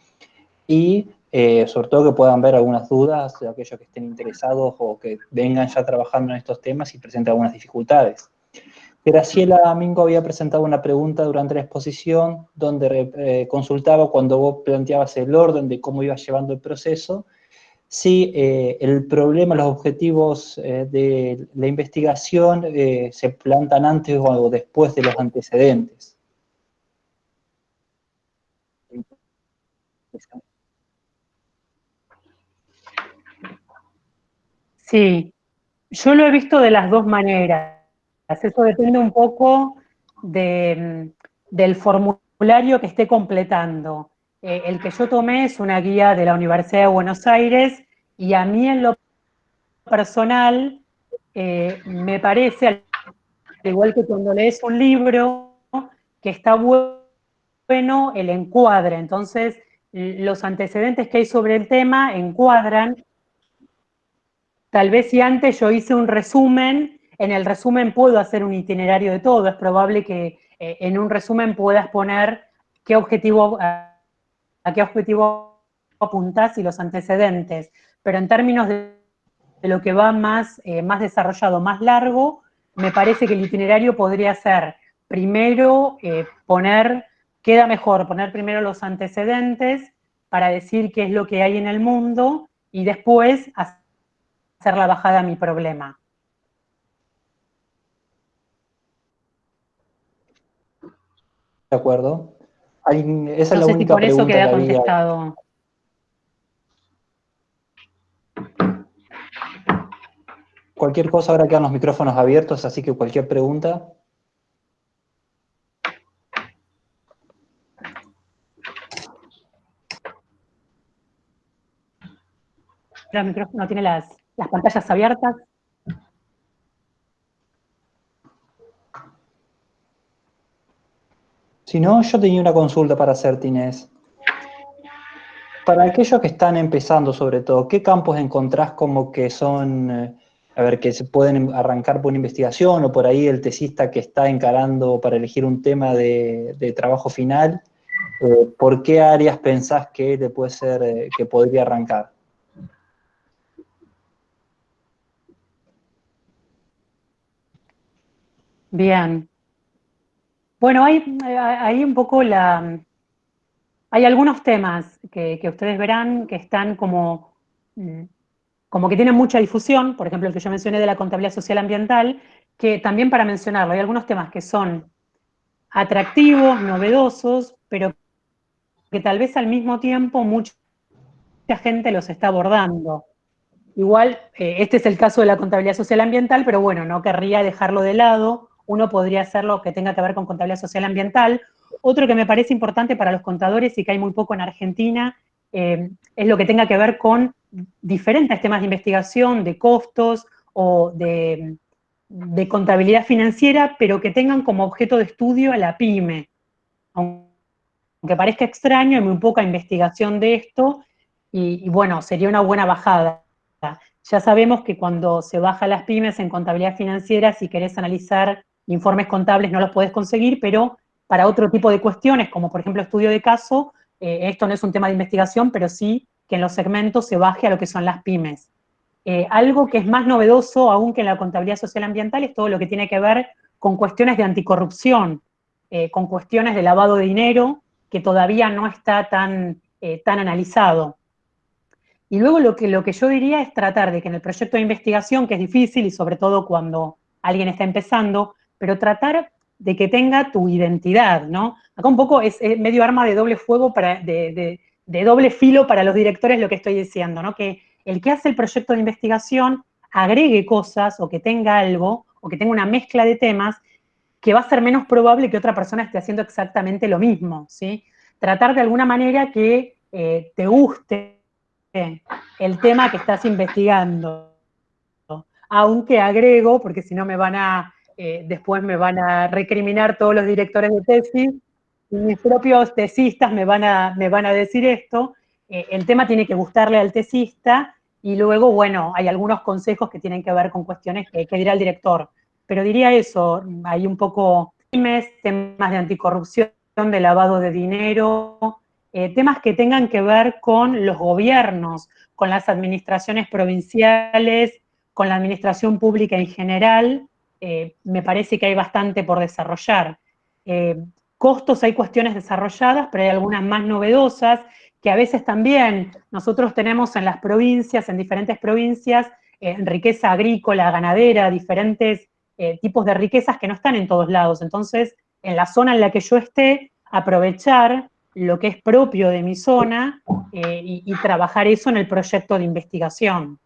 [SPEAKER 2] y eh, sobre todo que puedan ver algunas dudas de aquellos que estén interesados o que vengan ya trabajando en estos temas y presenten algunas dificultades. Graciela Mingo había presentado una pregunta durante la exposición donde eh, consultaba cuando vos planteabas el orden de cómo ibas llevando el proceso, si eh, el problema, los objetivos eh, de la investigación se plantan antes o después de los antecedentes.
[SPEAKER 1] Sí, yo lo he visto de las dos maneras. Eso depende un poco del formulario que esté completando. Eh, el que yo tomé es una guía de la Universidad de Buenos Aires y a mí en lo personal eh, me parece, al igual que cuando lees un libro, que está bueno el encuadre. Entonces, los antecedentes que hay sobre el tema encuadran. Tal vez si antes yo hice un resumen en el resumen puedo hacer un itinerario de todo, es probable que eh, en un resumen puedas poner qué objetivo, a, qué objetivo apuntás y los antecedentes, pero en términos de, lo que va más, eh, más desarrollado, más largo, me parece que el itinerario podría ser primero eh, poner, queda mejor poner primero los antecedentes para decir qué es lo que hay en el mundo y después hacer la bajada a mi problema.
[SPEAKER 2] De acuerdo. esa es la única por eso queda contestado. Cualquier cosa, ahora quedan los micrófonos abiertos, así que cualquier pregunta.
[SPEAKER 1] El micrófono tiene las, las pantallas abiertas.
[SPEAKER 2] Si no, yo tenía una consulta para hacer, Inés. Para aquellos que están empezando, sobre todo, ¿qué campos encontrás como que son, eh, a ver, que se pueden arrancar por una investigación o por ahí el tesista que está encarando para elegir un tema de, trabajo final? Eh, ¿Por qué áreas pensás que te puede ser, eh, que podría arrancar?
[SPEAKER 1] Bien. Bueno, hay, un poco la, hay algunos temas que, ustedes verán que están como, mm, como que tienen mucha difusión, por ejemplo, el que yo mencioné de la contabilidad social ambiental, que también para mencionarlo, hay algunos temas que son atractivos, novedosos, pero que tal vez al mismo tiempo mucha gente los está abordando. Igual, eh, este es el caso de la contabilidad social ambiental, pero bueno, no querría dejarlo de lado. Uno podría hacerlo que tenga que ver con contabilidad social ambiental, otro que me parece importante para los contadores y que hay muy poco en Argentina eh, es lo que tenga que ver con diferentes temas de investigación, de costos o de, contabilidad financiera, pero que tengan como objeto de estudio a la pyme. Aunque parezca extraño, hay muy poca investigación de esto y, bueno, sería una buena bajada. Ya sabemos que cuando se baja las pymes en contabilidad financiera, si querés analizar informes contables no los podés conseguir, pero para otro tipo de cuestiones, como por ejemplo estudio de caso, eh, esto no es un tema de investigación, pero sí que en los segmentos se baje a lo que son las pymes. Eh, algo que es más novedoso aún que en la contabilidad social ambiental es todo lo que tiene que ver con cuestiones de anticorrupción, eh, con cuestiones de lavado de dinero, que todavía no está tan, tan analizado. Y luego lo que, lo que yo diría es tratar de que en el proyecto de investigación, que es difícil y sobre todo cuando alguien está empezando, pero tratar de que tenga tu identidad, ¿no? Acá un poco es, medio arma de doble fuego, para, de, doble filo para los directores lo que estoy diciendo, ¿no? Que el que hace el proyecto de investigación agregue cosas o que tenga algo o que tenga una mezcla de temas que va a ser menos probable que otra persona esté haciendo exactamente lo mismo, ¿sí? Tratar de alguna manera que eh, te guste el tema que estás investigando. Aunque agrego, porque si no me van a eh, después me van a recriminar todos los directores de tesis, y mis propios tesistas me van a, me van a decir esto, eh, el tema tiene que gustarle al tesista, y luego, bueno, hay algunos consejos que tienen que ver con cuestiones que, que dirá el director. Pero diría eso, hay un poco temas de anticorrupción, de lavado de dinero, eh, temas que tengan que ver con los gobiernos, con las administraciones provinciales, con la administración pública en general, eh, me parece que hay bastante por desarrollar. Eh, costos hay cuestiones desarrolladas, pero hay algunas más novedosas que a veces también nosotros tenemos en las provincias, en diferentes provincias, eh, riqueza agrícola, ganadera, diferentes tipos de riquezas que no están en todos lados. Entonces, en la zona en la que yo esté, aprovechar lo que es propio de mi zona y trabajar eso en el proyecto de investigación.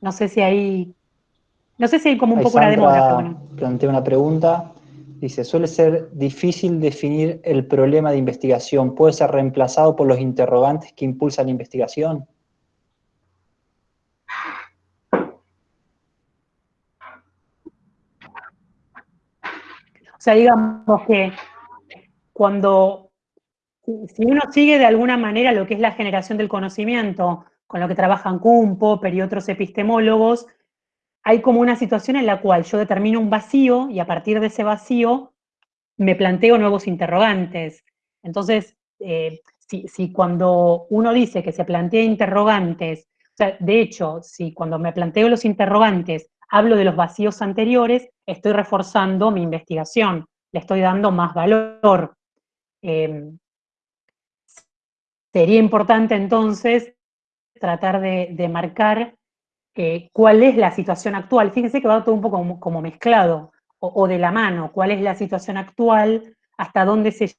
[SPEAKER 1] No sé si hay, no sé si hay como un poco una demora.
[SPEAKER 2] Plantea una pregunta, dice, suele ser difícil definir el problema de investigación, ¿puede ser reemplazado por los interrogantes que impulsan la investigación?
[SPEAKER 1] O sea, digamos que cuando si uno sigue de alguna manera lo que es la generación del conocimiento, con lo que trabajan Popper y otros epistemólogos, hay como una situación en la cual yo determino un vacío y a partir de ese vacío me planteo nuevos interrogantes. Entonces, eh, si, cuando uno dice que se plantea interrogantes, o sea, de hecho, si cuando me planteo los interrogantes hablo de los vacíos anteriores, estoy reforzando mi investigación, le estoy dando más valor. Eh, Sería importante entonces tratar de, marcar eh, cuál es la situación actual. Fíjense que va todo un poco como, mezclado o, de la mano, cuál es la situación actual, hasta dónde se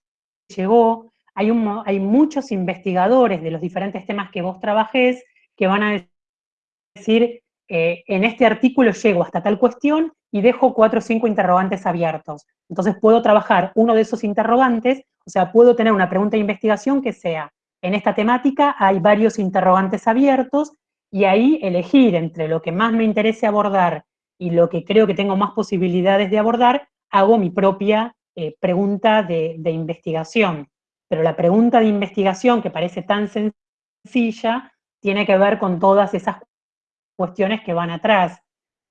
[SPEAKER 1] llegó. Hay, hay muchos investigadores de los diferentes temas que vos trabajés que van a decir eh, en este artículo llego hasta tal cuestión y dejo cuatro o cinco interrogantes abiertos. Entonces puedo trabajar uno de esos interrogantes, o sea, puedo tener una pregunta de investigación que sea, en esta temática hay varios interrogantes abiertos y ahí elegir entre lo que más me interese abordar y lo que creo que tengo más posibilidades de abordar, hago mi propia eh, pregunta de, investigación. Pero la pregunta de investigación, que parece tan sencilla, tiene que ver con todas esas cuestiones que van atrás.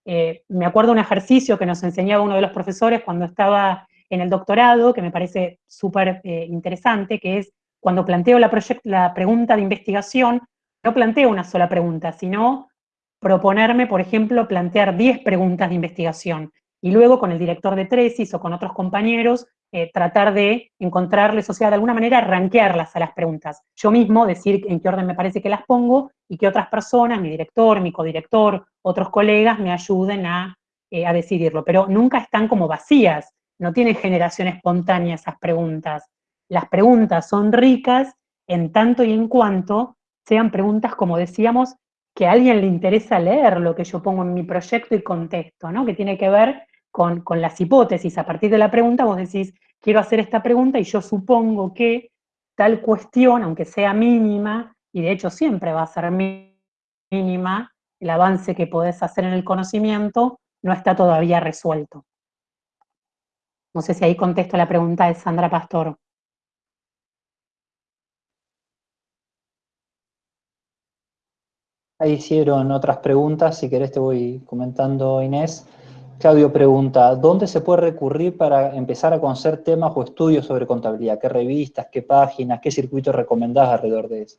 [SPEAKER 1] Eh, me acuerdo un ejercicio que nos enseñaba uno de los profesores cuando estaba en el doctorado, que me parece súper eh, interesante, que es cuando planteo la, pregunta de investigación, no planteo una sola pregunta, sino proponerme, por ejemplo, plantear 10 preguntas de investigación y luego con el director de tesis o con otros compañeros eh, tratar de encontrarles, o sea, de alguna manera ranquearlas a las preguntas. Yo mismo decir en qué orden me parece que las pongo y que otras personas, mi director, mi codirector, otros colegas me ayuden a, eh, a decidirlo. Pero nunca están como vacías, no tienen generación espontánea esas preguntas. Las preguntas son ricas en tanto y en cuanto sean preguntas, como decíamos, que a alguien le interesa leer lo que yo pongo en mi proyecto y contesto, ¿no? Que tiene que ver con, las hipótesis. A partir de la pregunta vos decís, quiero hacer esta pregunta y yo supongo que tal cuestión, aunque sea mínima, y de hecho siempre va a ser mínima, el avance que podés hacer en el conocimiento no está todavía resuelto. No sé si ahí contesto la pregunta de Sandra Pastor.
[SPEAKER 2] Ahí hicieron otras preguntas, si querés te voy comentando Inés. Claudio pregunta, ¿dónde se puede recurrir para empezar a conocer temas o estudios sobre contabilidad? ¿Qué revistas, qué páginas, qué circuitos recomendás alrededor de eso?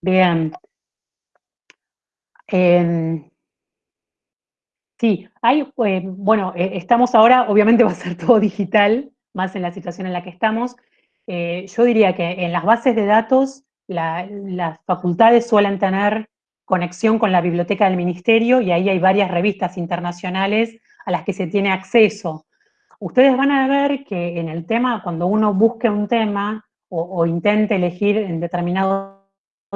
[SPEAKER 1] Bien. Em, sí, hay, eh, bueno, eh, estamos ahora, obviamente va a ser <laughs> todo digital, más en la situación en la que estamos. Eh, yo diría que en las bases de datos las facultades suelen tener conexión con la biblioteca del ministerio y ahí hay varias revistas internacionales a las que se tiene acceso. Ustedes van a ver que en el tema, cuando uno busque un tema o, intente elegir en determinado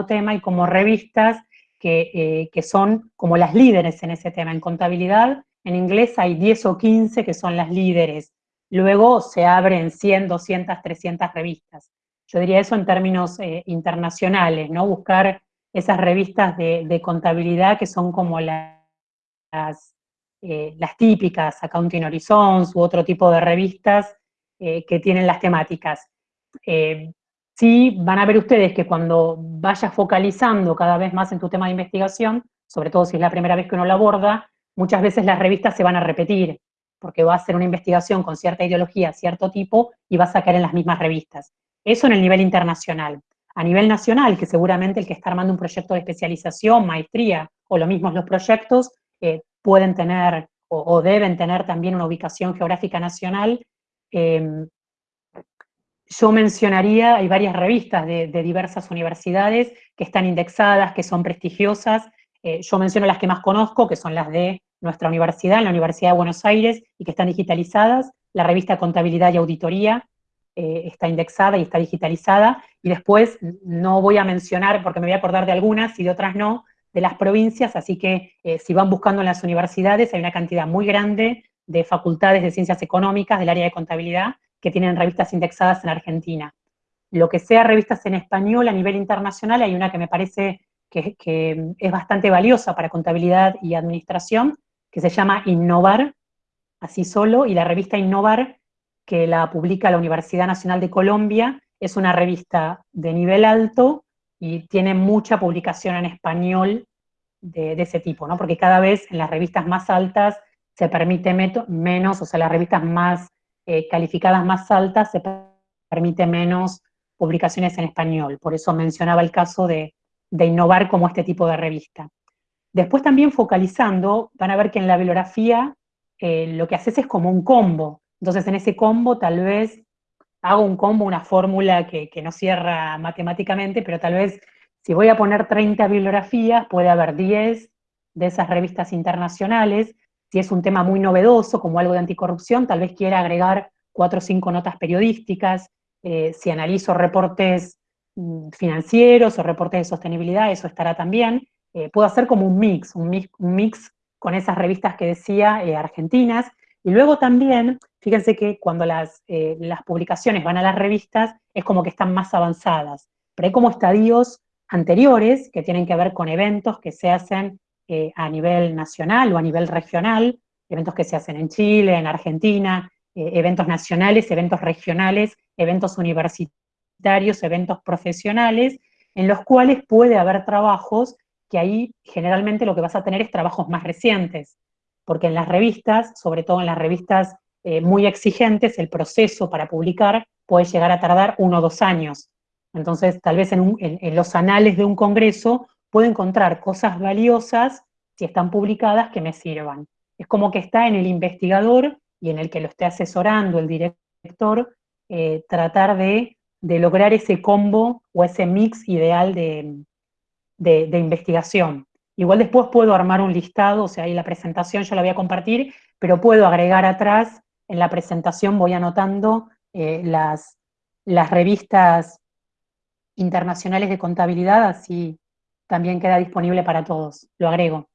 [SPEAKER 1] tema, hay como revistas que, eh, que, son como las líderes en ese tema. En contabilidad, en inglés hay 10 o 15 que son las líderes. Luego se abren 100, 200, 300 revistas. Yo diría eso en términos eh, internacionales, ¿no? Buscar esas revistas de, contabilidad que son como las, eh, las típicas, Accounting Horizons u otro tipo de revistas eh, que tienen las temáticas. Sí, van a ver ustedes que cuando vayas focalizando cada vez más en tu tema de investigación, sobre todo si es la primera vez que uno lo aborda, muchas veces las revistas se van a repetir, porque va a ser una investigación con cierta ideología, cierto tipo, y va a sacar en las mismas revistas. Eso en el nivel internacional a nivel nacional, que seguramente el que está armando un proyecto de especialización, maestría, o lo mismo los proyectos, eh, pueden tener o, deben tener también una ubicación geográfica nacional. Em, yo mencionaría, hay varias revistas de, diversas universidades que están indexadas, que son prestigiosas. Eh, yo menciono las que más conozco, que son las de nuestra universidad, la Universidad de Buenos Aires, y que están digitalizadas. La revista Contabilidad y Auditoría, eh, está indexada y está digitalizada, y después no voy a mencionar, porque me voy a acordar de algunas y de otras no, de las provincias, así que eh, si van buscando en las universidades hay una cantidad muy grande de facultades de ciencias económicas del área de contabilidad que tienen revistas indexadas en Argentina. Lo que sea revistas en español a nivel internacional, hay una que me parece que, que es bastante valiosa para contabilidad y administración, que se llama Innovar, así solo, y la revista Innovar que la publica la Universidad Nacional de Colombia, es una revista de nivel alto y tiene mucha publicación en español de, ese tipo, ¿no? Porque cada vez en las revistas más altas se permite menos, o sea, las revistas más eh, calificadas más altas se permite menos publicaciones en español. Por eso mencionaba el caso de, innovar como este tipo de revista. Después también focalizando, van a ver que en la bibliografía eh, lo que haces es como un combo. Entonces en ese combo tal vez hago un combo, una fórmula que, no cierra matemáticamente, pero tal vez si voy a poner 30 bibliografías, puede haber 10 de esas revistas internacionales. Si es un tema muy novedoso, como algo de anticorrupción, tal vez quiera agregar cuatro o cinco notas periodísticas. Eh, si analizo reportes mm, financieros o reportes de sostenibilidad, eso estará también. Eh, puedo hacer como un mix, un mix, con esas revistas que decía argentinas. Y luego también, fíjense que cuando las, las publicaciones van a las revistas, es como que están más avanzadas. Pero hay como estadios anteriores que tienen que ver con eventos que se hacen a nivel nacional o a nivel regional, eventos que se hacen en Chile, en Argentina, eh, eventos nacionales, eventos regionales, eventos universitarios, eventos profesionales, en los cuales puede haber trabajos que ahí generalmente lo que vas a tener es trabajos más recientes, porque en las revistas, sobre todo en las revistas eh, muy exigentes, el proceso para publicar puede llegar a tardar uno o dos años. Entonces, tal vez en, los anales de un congreso puedo encontrar cosas valiosas, si están publicadas, que me sirvan. Es como que está en el investigador y en el que lo esté asesorando el director, eh, tratar de, lograr ese combo o ese mix ideal de, investigación. Igual después puedo armar un listado, o sea, ahí la presentación yo la voy a compartir, pero puedo agregar atrás, en la presentación voy anotando eh, las, las revistas internacionales de contabilidad, así también queda disponible para todos. Lo agrego.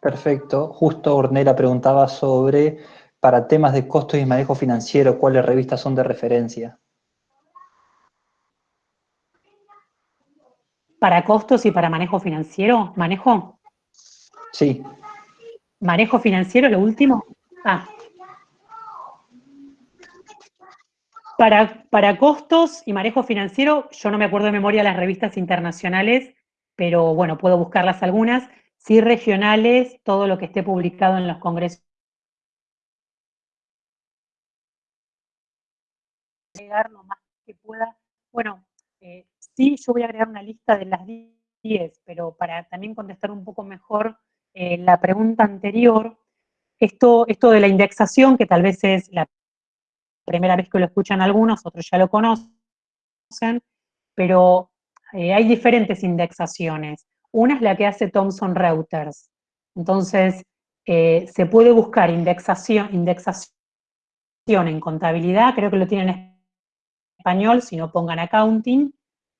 [SPEAKER 2] Perfecto. Justo Ornella preguntaba sobre, para temas de costos y manejo financiero, ¿cuáles revistas son de referencia?
[SPEAKER 1] ¿Para costos y para manejo financiero? ¿Manejo?
[SPEAKER 2] Sí.
[SPEAKER 1] ¿Manejo financiero, lo último? Ah. Para, para costos y manejo financiero, yo no me acuerdo de memoria las revistas internacionales, pero bueno, puedo buscarlas algunas sí regionales, todo lo que esté publicado en los congresos. Agregar lo más que pueda. Bueno, eh, sí, yo voy a agregar una lista de las 10, pero para también contestar un poco mejor eh, la pregunta anterior, esto, esto de la indexación, que tal vez es la primera vez que lo escuchan algunos, otros ya lo conocen, pero eh, hay diferentes indexaciones. Una es la que hace Thomson Reuters. Entonces, se puede buscar indexación, indexación en contabilidad, creo que lo tienen en español, si no pongan accounting,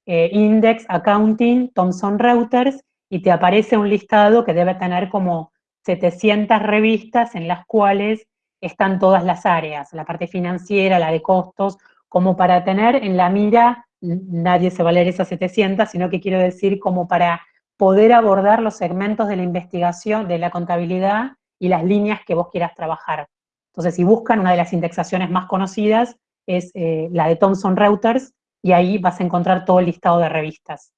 [SPEAKER 1] eh, index, accounting, Thomson Reuters, y te aparece un listado que debe tener como 700 revistas en las cuales están todas las áreas, la parte financiera, la de costos, como para tener en la mira, nadie se va a leer esas 700, sino que quiero decir como para poder abordar los segmentos de la investigación, de la contabilidad y las líneas que vos quieras trabajar. Entonces, si buscan, una de las indexaciones más conocidas es eh, la de Thomson Reuters, y ahí vas a encontrar todo el listado de revistas.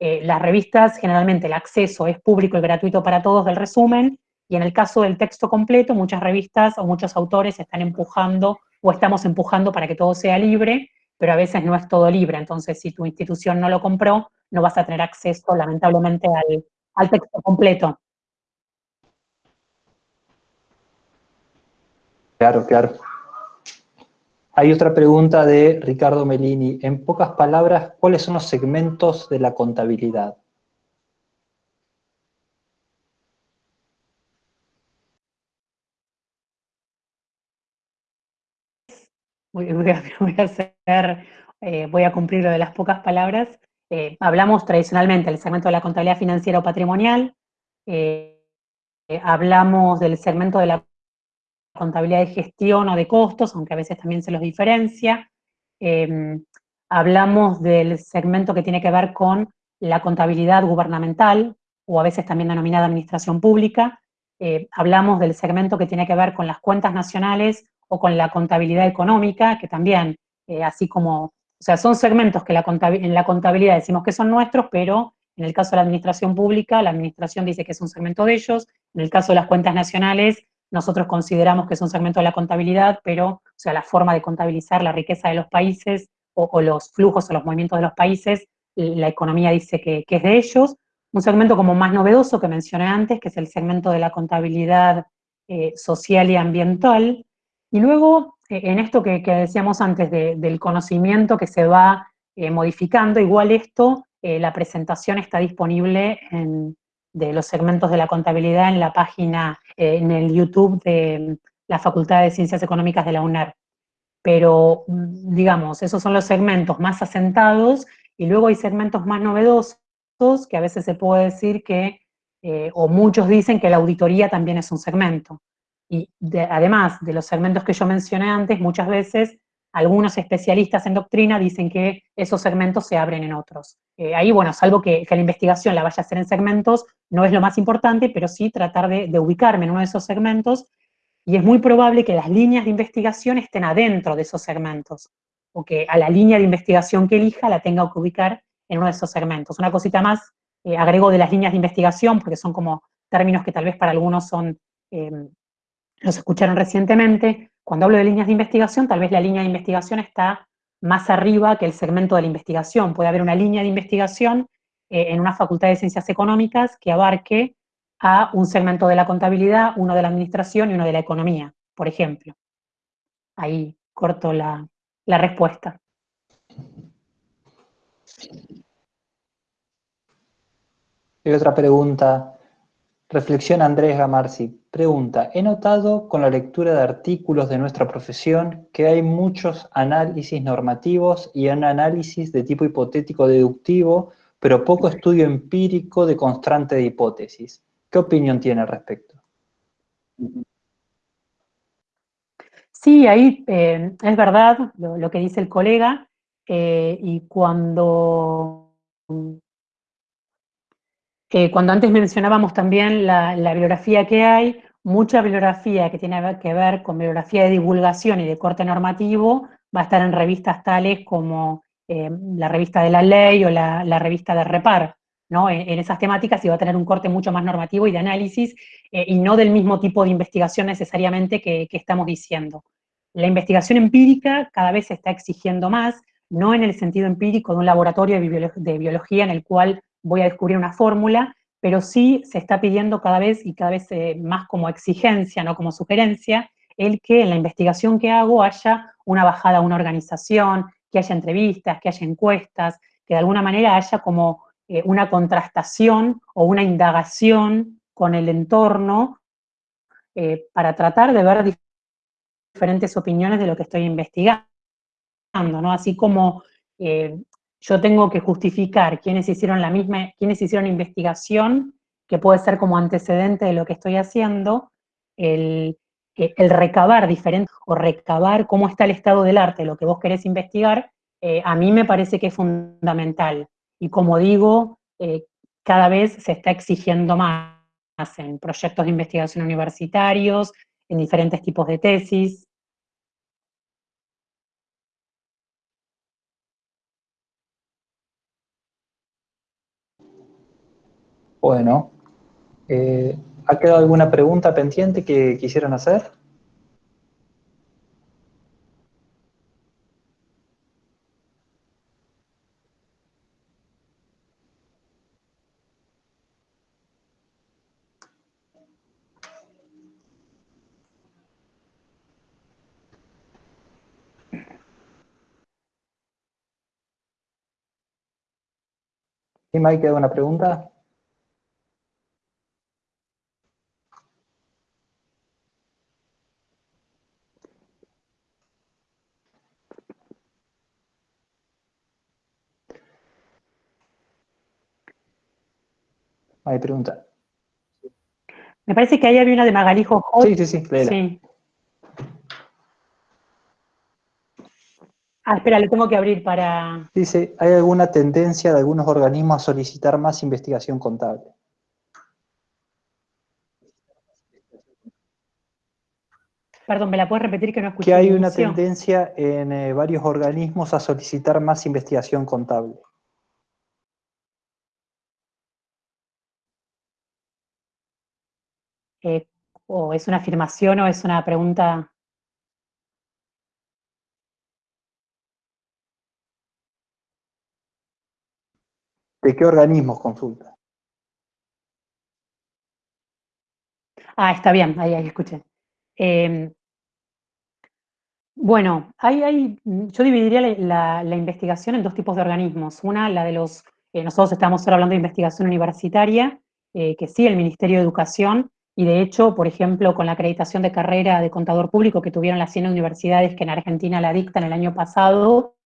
[SPEAKER 1] Eh, las revistas, generalmente el acceso es público y gratuito para todos del resumen, y en el caso del texto completo, muchas revistas o muchos autores están empujando o estamos empujando para que todo sea libre, pero a veces no es todo libre, entonces si tu institución no lo compró, no vas a tener acceso, lamentablemente, al, texto completo.
[SPEAKER 2] Claro, claro. Hay otra pregunta de Ricardo Melini. En pocas palabras, ¿cuáles son los segmentos de la contabilidad?
[SPEAKER 1] Voy, <laughs> eh, a cumplir lo de las pocas palabras. Eh, hablamos tradicionalmente del segmento de la contabilidad financiera o patrimonial, eh, hablamos del segmento de la contabilidad de gestión o de costos, aunque a veces también se los diferencia, em, hablamos del segmento que tiene que ver con la contabilidad gubernamental, o a veces también denominada administración pública, hablamos del segmento que tiene que ver con las cuentas nacionales o con la contabilidad económica, que también, así como o sea, son segmentos que en la contabilidad decimos que son nuestros, pero en el caso de la administración pública, la administración dice que es un segmento de ellos. En el caso de las cuentas nacionales, nosotros consideramos que es un segmento de la contabilidad, pero, o sea, la forma de contabilizar la riqueza de los países o, los flujos o los movimientos de los países, la economía dice que, es de ellos. Un segmento como más novedoso que mencioné antes, que es el segmento de la contabilidad eh, social y ambiental. Y luego eh, en esto que, decíamos antes del conocimiento que se va eh, modificando, igual esto, la presentación está disponible en, de los segmentos de la contabilidad en la página, en el YouTube de, la Facultad de Ciencias Económicas de la UNER. Pero, mm, digamos, esos son los segmentos más asentados, y luego hay segmentos más novedosos, que a veces se puede decir que, eh, o muchos dicen que la auditoría también es un segmento. Y además de los segmentos que yo mencioné antes, muchas veces algunos especialistas en doctrina dicen que esos segmentos se abren en otros. Eh, ahí, bueno, salvo que, la investigación la vaya a hacer en segmentos, no es lo más importante, pero sí tratar de, ubicarme en uno de esos segmentos, y es muy probable que las líneas de investigación estén adentro de esos segmentos, o que a la línea de investigación que elija la tenga que ubicar en uno de esos segmentos. Una cosita más, eh, agrego de las líneas de investigación, porque son como términos que tal vez para algunos son, eh, los escucharon recientemente, cuando hablo de líneas de investigación, tal vez la línea de investigación está más arriba que el segmento de la investigación. Puede haber una línea de investigación eh, en una facultad de ciencias económicas que abarque a un segmento de la contabilidad, uno de la administración y uno de la economía, por ejemplo. Ahí corto la, la respuesta.
[SPEAKER 2] Y otra pregunta Reflexión Andrés Gamarzi. Pregunta, he notado con la lectura de artículos de nuestra profesión que hay muchos análisis normativos y un análisis de tipo hipotético deductivo, pero poco estudio empírico de constante de hipótesis. ¿Qué opinión tiene al respecto?
[SPEAKER 1] Sí, ahí eh, es verdad lo, que dice el colega, eh, y cuando cuando antes mencionábamos también la, bibliografía que hay, mucha bibliografía que tiene que ver con bibliografía de divulgación y de corte normativo va a estar en revistas tales como eh, la revista de la ley o la, revista de Repar, ¿no? En, esas temáticas y va a tener un corte mucho más normativo y de análisis eh, y no del mismo tipo de investigación necesariamente que, estamos diciendo. La investigación empírica cada vez se está exigiendo más, no en el sentido empírico de un laboratorio de biología en el cual voy a descubrir una fórmula, pero sí se está pidiendo cada vez y cada vez eh, más como exigencia, no como sugerencia, el que en la investigación que hago haya una bajada a una organización, que haya entrevistas, que haya encuestas, que de alguna manera haya como eh, una contrastación o una indagación con el entorno eh, para tratar de ver diferentes opiniones de lo que estoy investigando, ¿no? Así como yo tengo que justificar quiénes hicieron la misma, quiénes hicieron investigación, que puede ser como antecedente de lo que estoy haciendo, el, el recabar diferente, o recabar cómo está el estado del arte, lo que vos querés investigar, eh, a mí me parece que es fundamental. Y como digo, eh, cada vez se está exigiendo más en proyectos de investigación universitarios, en diferentes tipos de tesis,
[SPEAKER 2] Bueno, eh, ¿ha quedado alguna pregunta pendiente que quisieran hacer? ¿Y queda una pregunta? Hay pregunta.
[SPEAKER 1] Me parece que ahí había una de Magalijo.
[SPEAKER 2] Sí, sí, sí,
[SPEAKER 1] sí. Ah, espera, le tengo que abrir para...
[SPEAKER 2] Dice, ¿hay alguna tendencia de algunos organismos a solicitar más investigación contable?
[SPEAKER 1] Perdón, ¿me la puedes repetir que no escuché?
[SPEAKER 2] Que hay una tendencia en eh, varios organismos a solicitar más investigación contable.
[SPEAKER 1] Eh, o es una afirmación o es una pregunta.
[SPEAKER 2] ¿De qué organismos consulta?
[SPEAKER 1] Ah, está bien, ahí, ahí escuché. Em, bueno, hay, yo dividiría la, investigación en dos tipos de organismos. Una, la de los, eh, nosotros estamos ahora hablando de investigación universitaria, eh, que sí, el Ministerio de Educación y de hecho, por ejemplo, con la acreditación de carrera de contador público que tuvieron las 100 universidades que en Argentina la dictan el año pasado,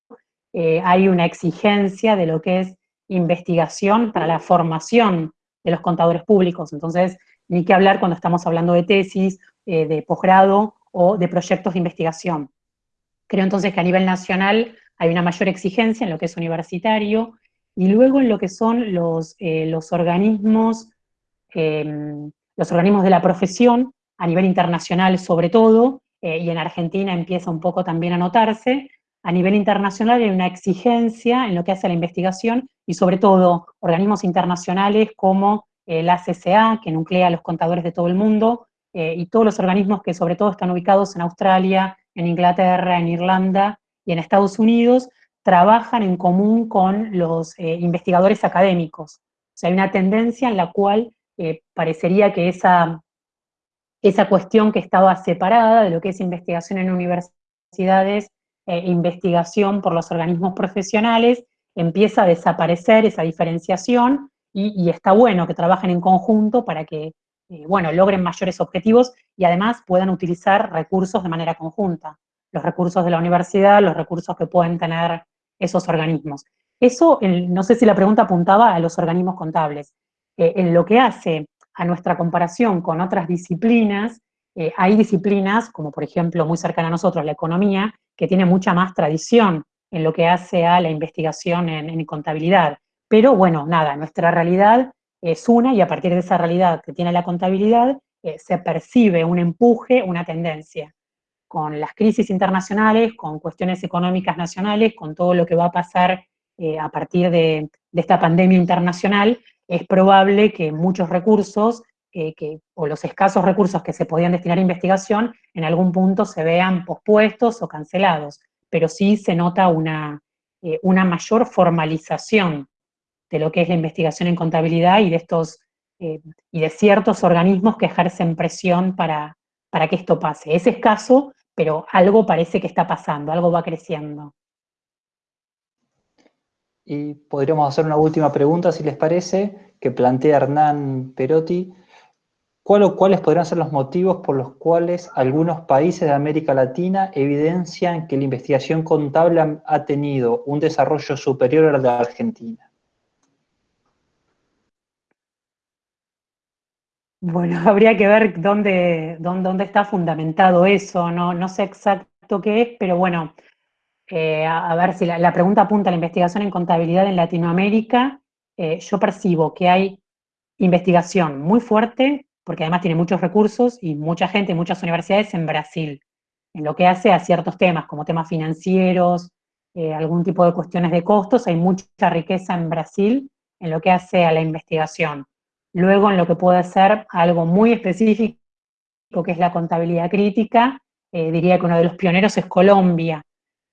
[SPEAKER 1] eh, hay una exigencia de lo que es investigación para la formación de los contadores públicos. Entonces, ni qué hablar cuando estamos hablando de tesis, eh, de posgrado o de proyectos de investigación. Creo entonces que a nivel nacional hay una mayor exigencia en lo que es universitario, y luego en lo que son los, eh, los organismos em, los organismos de la profesión, a nivel internacional sobre todo, eh, y en Argentina empieza un poco también a notarse, a nivel internacional hay una exigencia en lo que hace a la investigación y sobre todo organismos internacionales como eh, la CCA, que nuclea a los contadores de todo el mundo, eh, y todos los organismos que sobre todo están ubicados en Australia, en Inglaterra, en Irlanda y en Estados Unidos, trabajan en común con los investigadores académicos. O sea, hay una tendencia en la cual parecería que esa, esa cuestión que estaba separada de lo que es investigación en universidades e investigación por los organismos profesionales, empieza a desaparecer esa diferenciación y, está bueno que trabajen en conjunto para que, eh, bueno, logren mayores objetivos y además puedan utilizar recursos de manera conjunta, los recursos de la universidad, los recursos que pueden tener esos organismos. Eso, no sé si la pregunta apuntaba a los organismos contables. Eh, en lo que hace a nuestra comparación con otras disciplinas, eh, hay disciplinas, como por ejemplo muy cercana a nosotros, la economía, que tiene mucha más tradición en lo que hace a la investigación en, contabilidad. Pero bueno, nada, nuestra realidad es una y a partir de esa realidad que tiene la contabilidad, eh, se percibe un empuje, una tendencia. Con las crisis internacionales, con cuestiones económicas nacionales, con todo lo que va a pasar a partir de, de, esta pandemia internacional, es probable que muchos recursos, o los escasos recursos que se podían destinar a investigación, en algún punto se vean pospuestos o cancelados, pero sí se nota una, eh, una mayor formalización de lo que es la investigación en contabilidad y de estos eh, y de ciertos organismos que ejercen presión para, para que esto pase. Es escaso, pero algo parece que está pasando, algo va creciendo.
[SPEAKER 2] Y podríamos hacer una última pregunta, si les parece, que plantea Hernán Perotti. ¿Cuál o cuáles podrían ser los motivos por los cuales algunos países de América Latina evidencian que la investigación contable ha tenido un desarrollo superior al de Argentina?
[SPEAKER 1] Bueno, <laughs> habría que ver dónde, dónde, dónde está fundamentado eso, no, no sé exacto qué es, pero bueno, eh, a, ver si la, pregunta apunta a la investigación en contabilidad en Latinoamérica, eh, yo percibo que hay investigación muy fuerte, porque además tiene muchos recursos y mucha gente, muchas universidades en Brasil, en lo que hace a ciertos temas, como temas financieros, eh, algún tipo de cuestiones de costos, hay mucha riqueza en Brasil en lo que hace a la investigación. Luego en lo que puede ser algo muy específico, que es la contabilidad crítica, diría que uno de los pioneros es Colombia,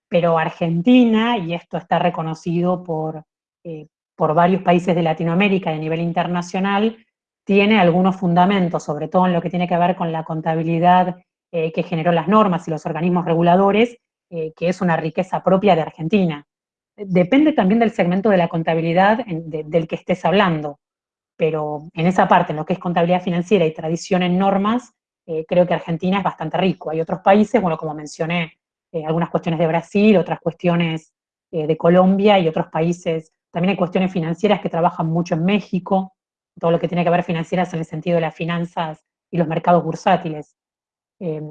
[SPEAKER 1] pero Argentina, y esto está reconocido por, eh, por varios países de Latinoamérica y a nivel internacional, tiene algunos fundamentos, sobre todo en lo que tiene que ver con la contabilidad eh, que generó las normas y los organismos reguladores, eh, que es una riqueza propia de Argentina. Depende también del segmento de la contabilidad del que estés hablando, pero en esa parte, en lo que es contabilidad financiera y tradición en normas, creo que Argentina es bastante rico. Hay otros países, bueno, como mencioné, eh, algunas cuestiones de Brasil, otras cuestiones eh, de Colombia y otros países. También hay cuestiones financieras que trabajan mucho en México, todo lo que tiene que ver financieras en el sentido de las finanzas y los mercados bursátiles. Eh,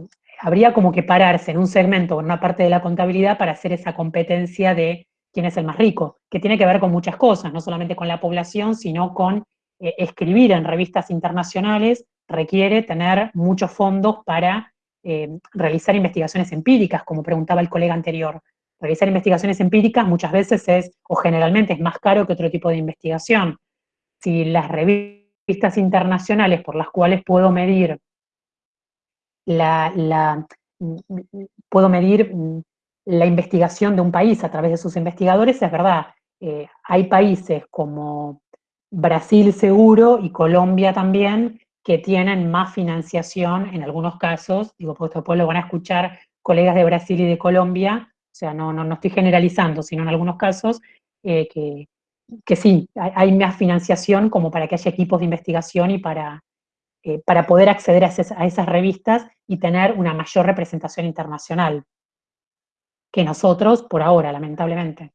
[SPEAKER 1] habría como que pararse en un segmento, en una parte de la contabilidad, para hacer esa competencia de quién es el más rico, que tiene que ver con muchas cosas, no solamente con la población, sino con escribir en revistas internacionales, requiere tener muchos fondos para eh, realizar investigaciones empíricas, como preguntaba el colega anterior. Realizar investigaciones empíricas muchas veces es, o generalmente es más caro que otro tipo de investigación. Si las revistas internacionales por las cuales puedo medir la, puedo medir la investigación de un país a través de sus investigadores, es verdad, eh, hay países como Brasil seguro y Colombia también, que tienen más financiación en algunos casos, digo, porque después lo van a escuchar colegas de Brasil y de Colombia, o sea, no, no, no estoy generalizando, sino en algunos casos eh, que, que, sí, hay, más financiación como para que haya equipos de investigación y para, eh, para poder acceder a esas revistas y tener una mayor representación internacional que nosotros por ahora, lamentablemente.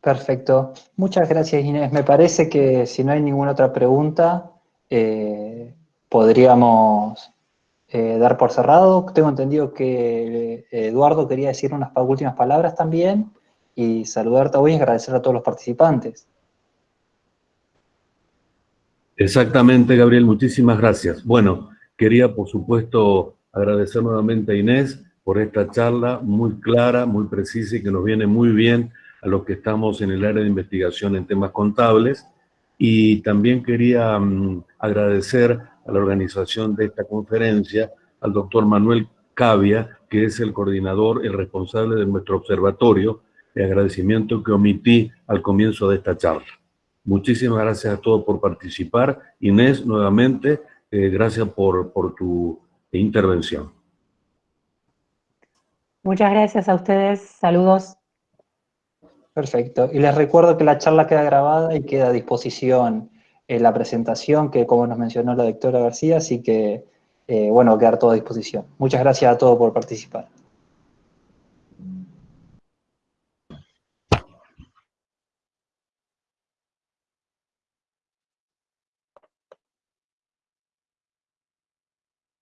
[SPEAKER 2] Perfecto. Muchas gracias, Inés. Me parece que si no hay ninguna otra pregunta, eh, podríamos eh, dar por cerrado. Tengo entendido que eh, Eduardo quería decir unas últimas palabras también y saludarte hoy y agradecer a todos los participantes.
[SPEAKER 3] Exactamente, Gabriel. Muchísimas gracias. Bueno, quería, por supuesto, agradecer nuevamente a Inés por esta charla muy clara, muy precisa y que nos viene muy bien a los que estamos en el área de investigación en temas contables. Y también quería mm, agradecer a la organización de esta conferencia, al doctor Manuel Cavia, que es el coordinador, el responsable de nuestro observatorio, de agradecimiento que omití al comienzo de esta charla. Muchísimas gracias a todos por participar. Inés, nuevamente, eh, gracias por, por tu intervención.
[SPEAKER 1] Muchas gracias a ustedes. Saludos.
[SPEAKER 2] Perfecto. Y les recuerdo que la charla queda grabada y queda a disposición en la presentación que, como nos mencionó la doctora García, así que, eh, bueno, quedar todo a disposición. Muchas gracias a todos por participar.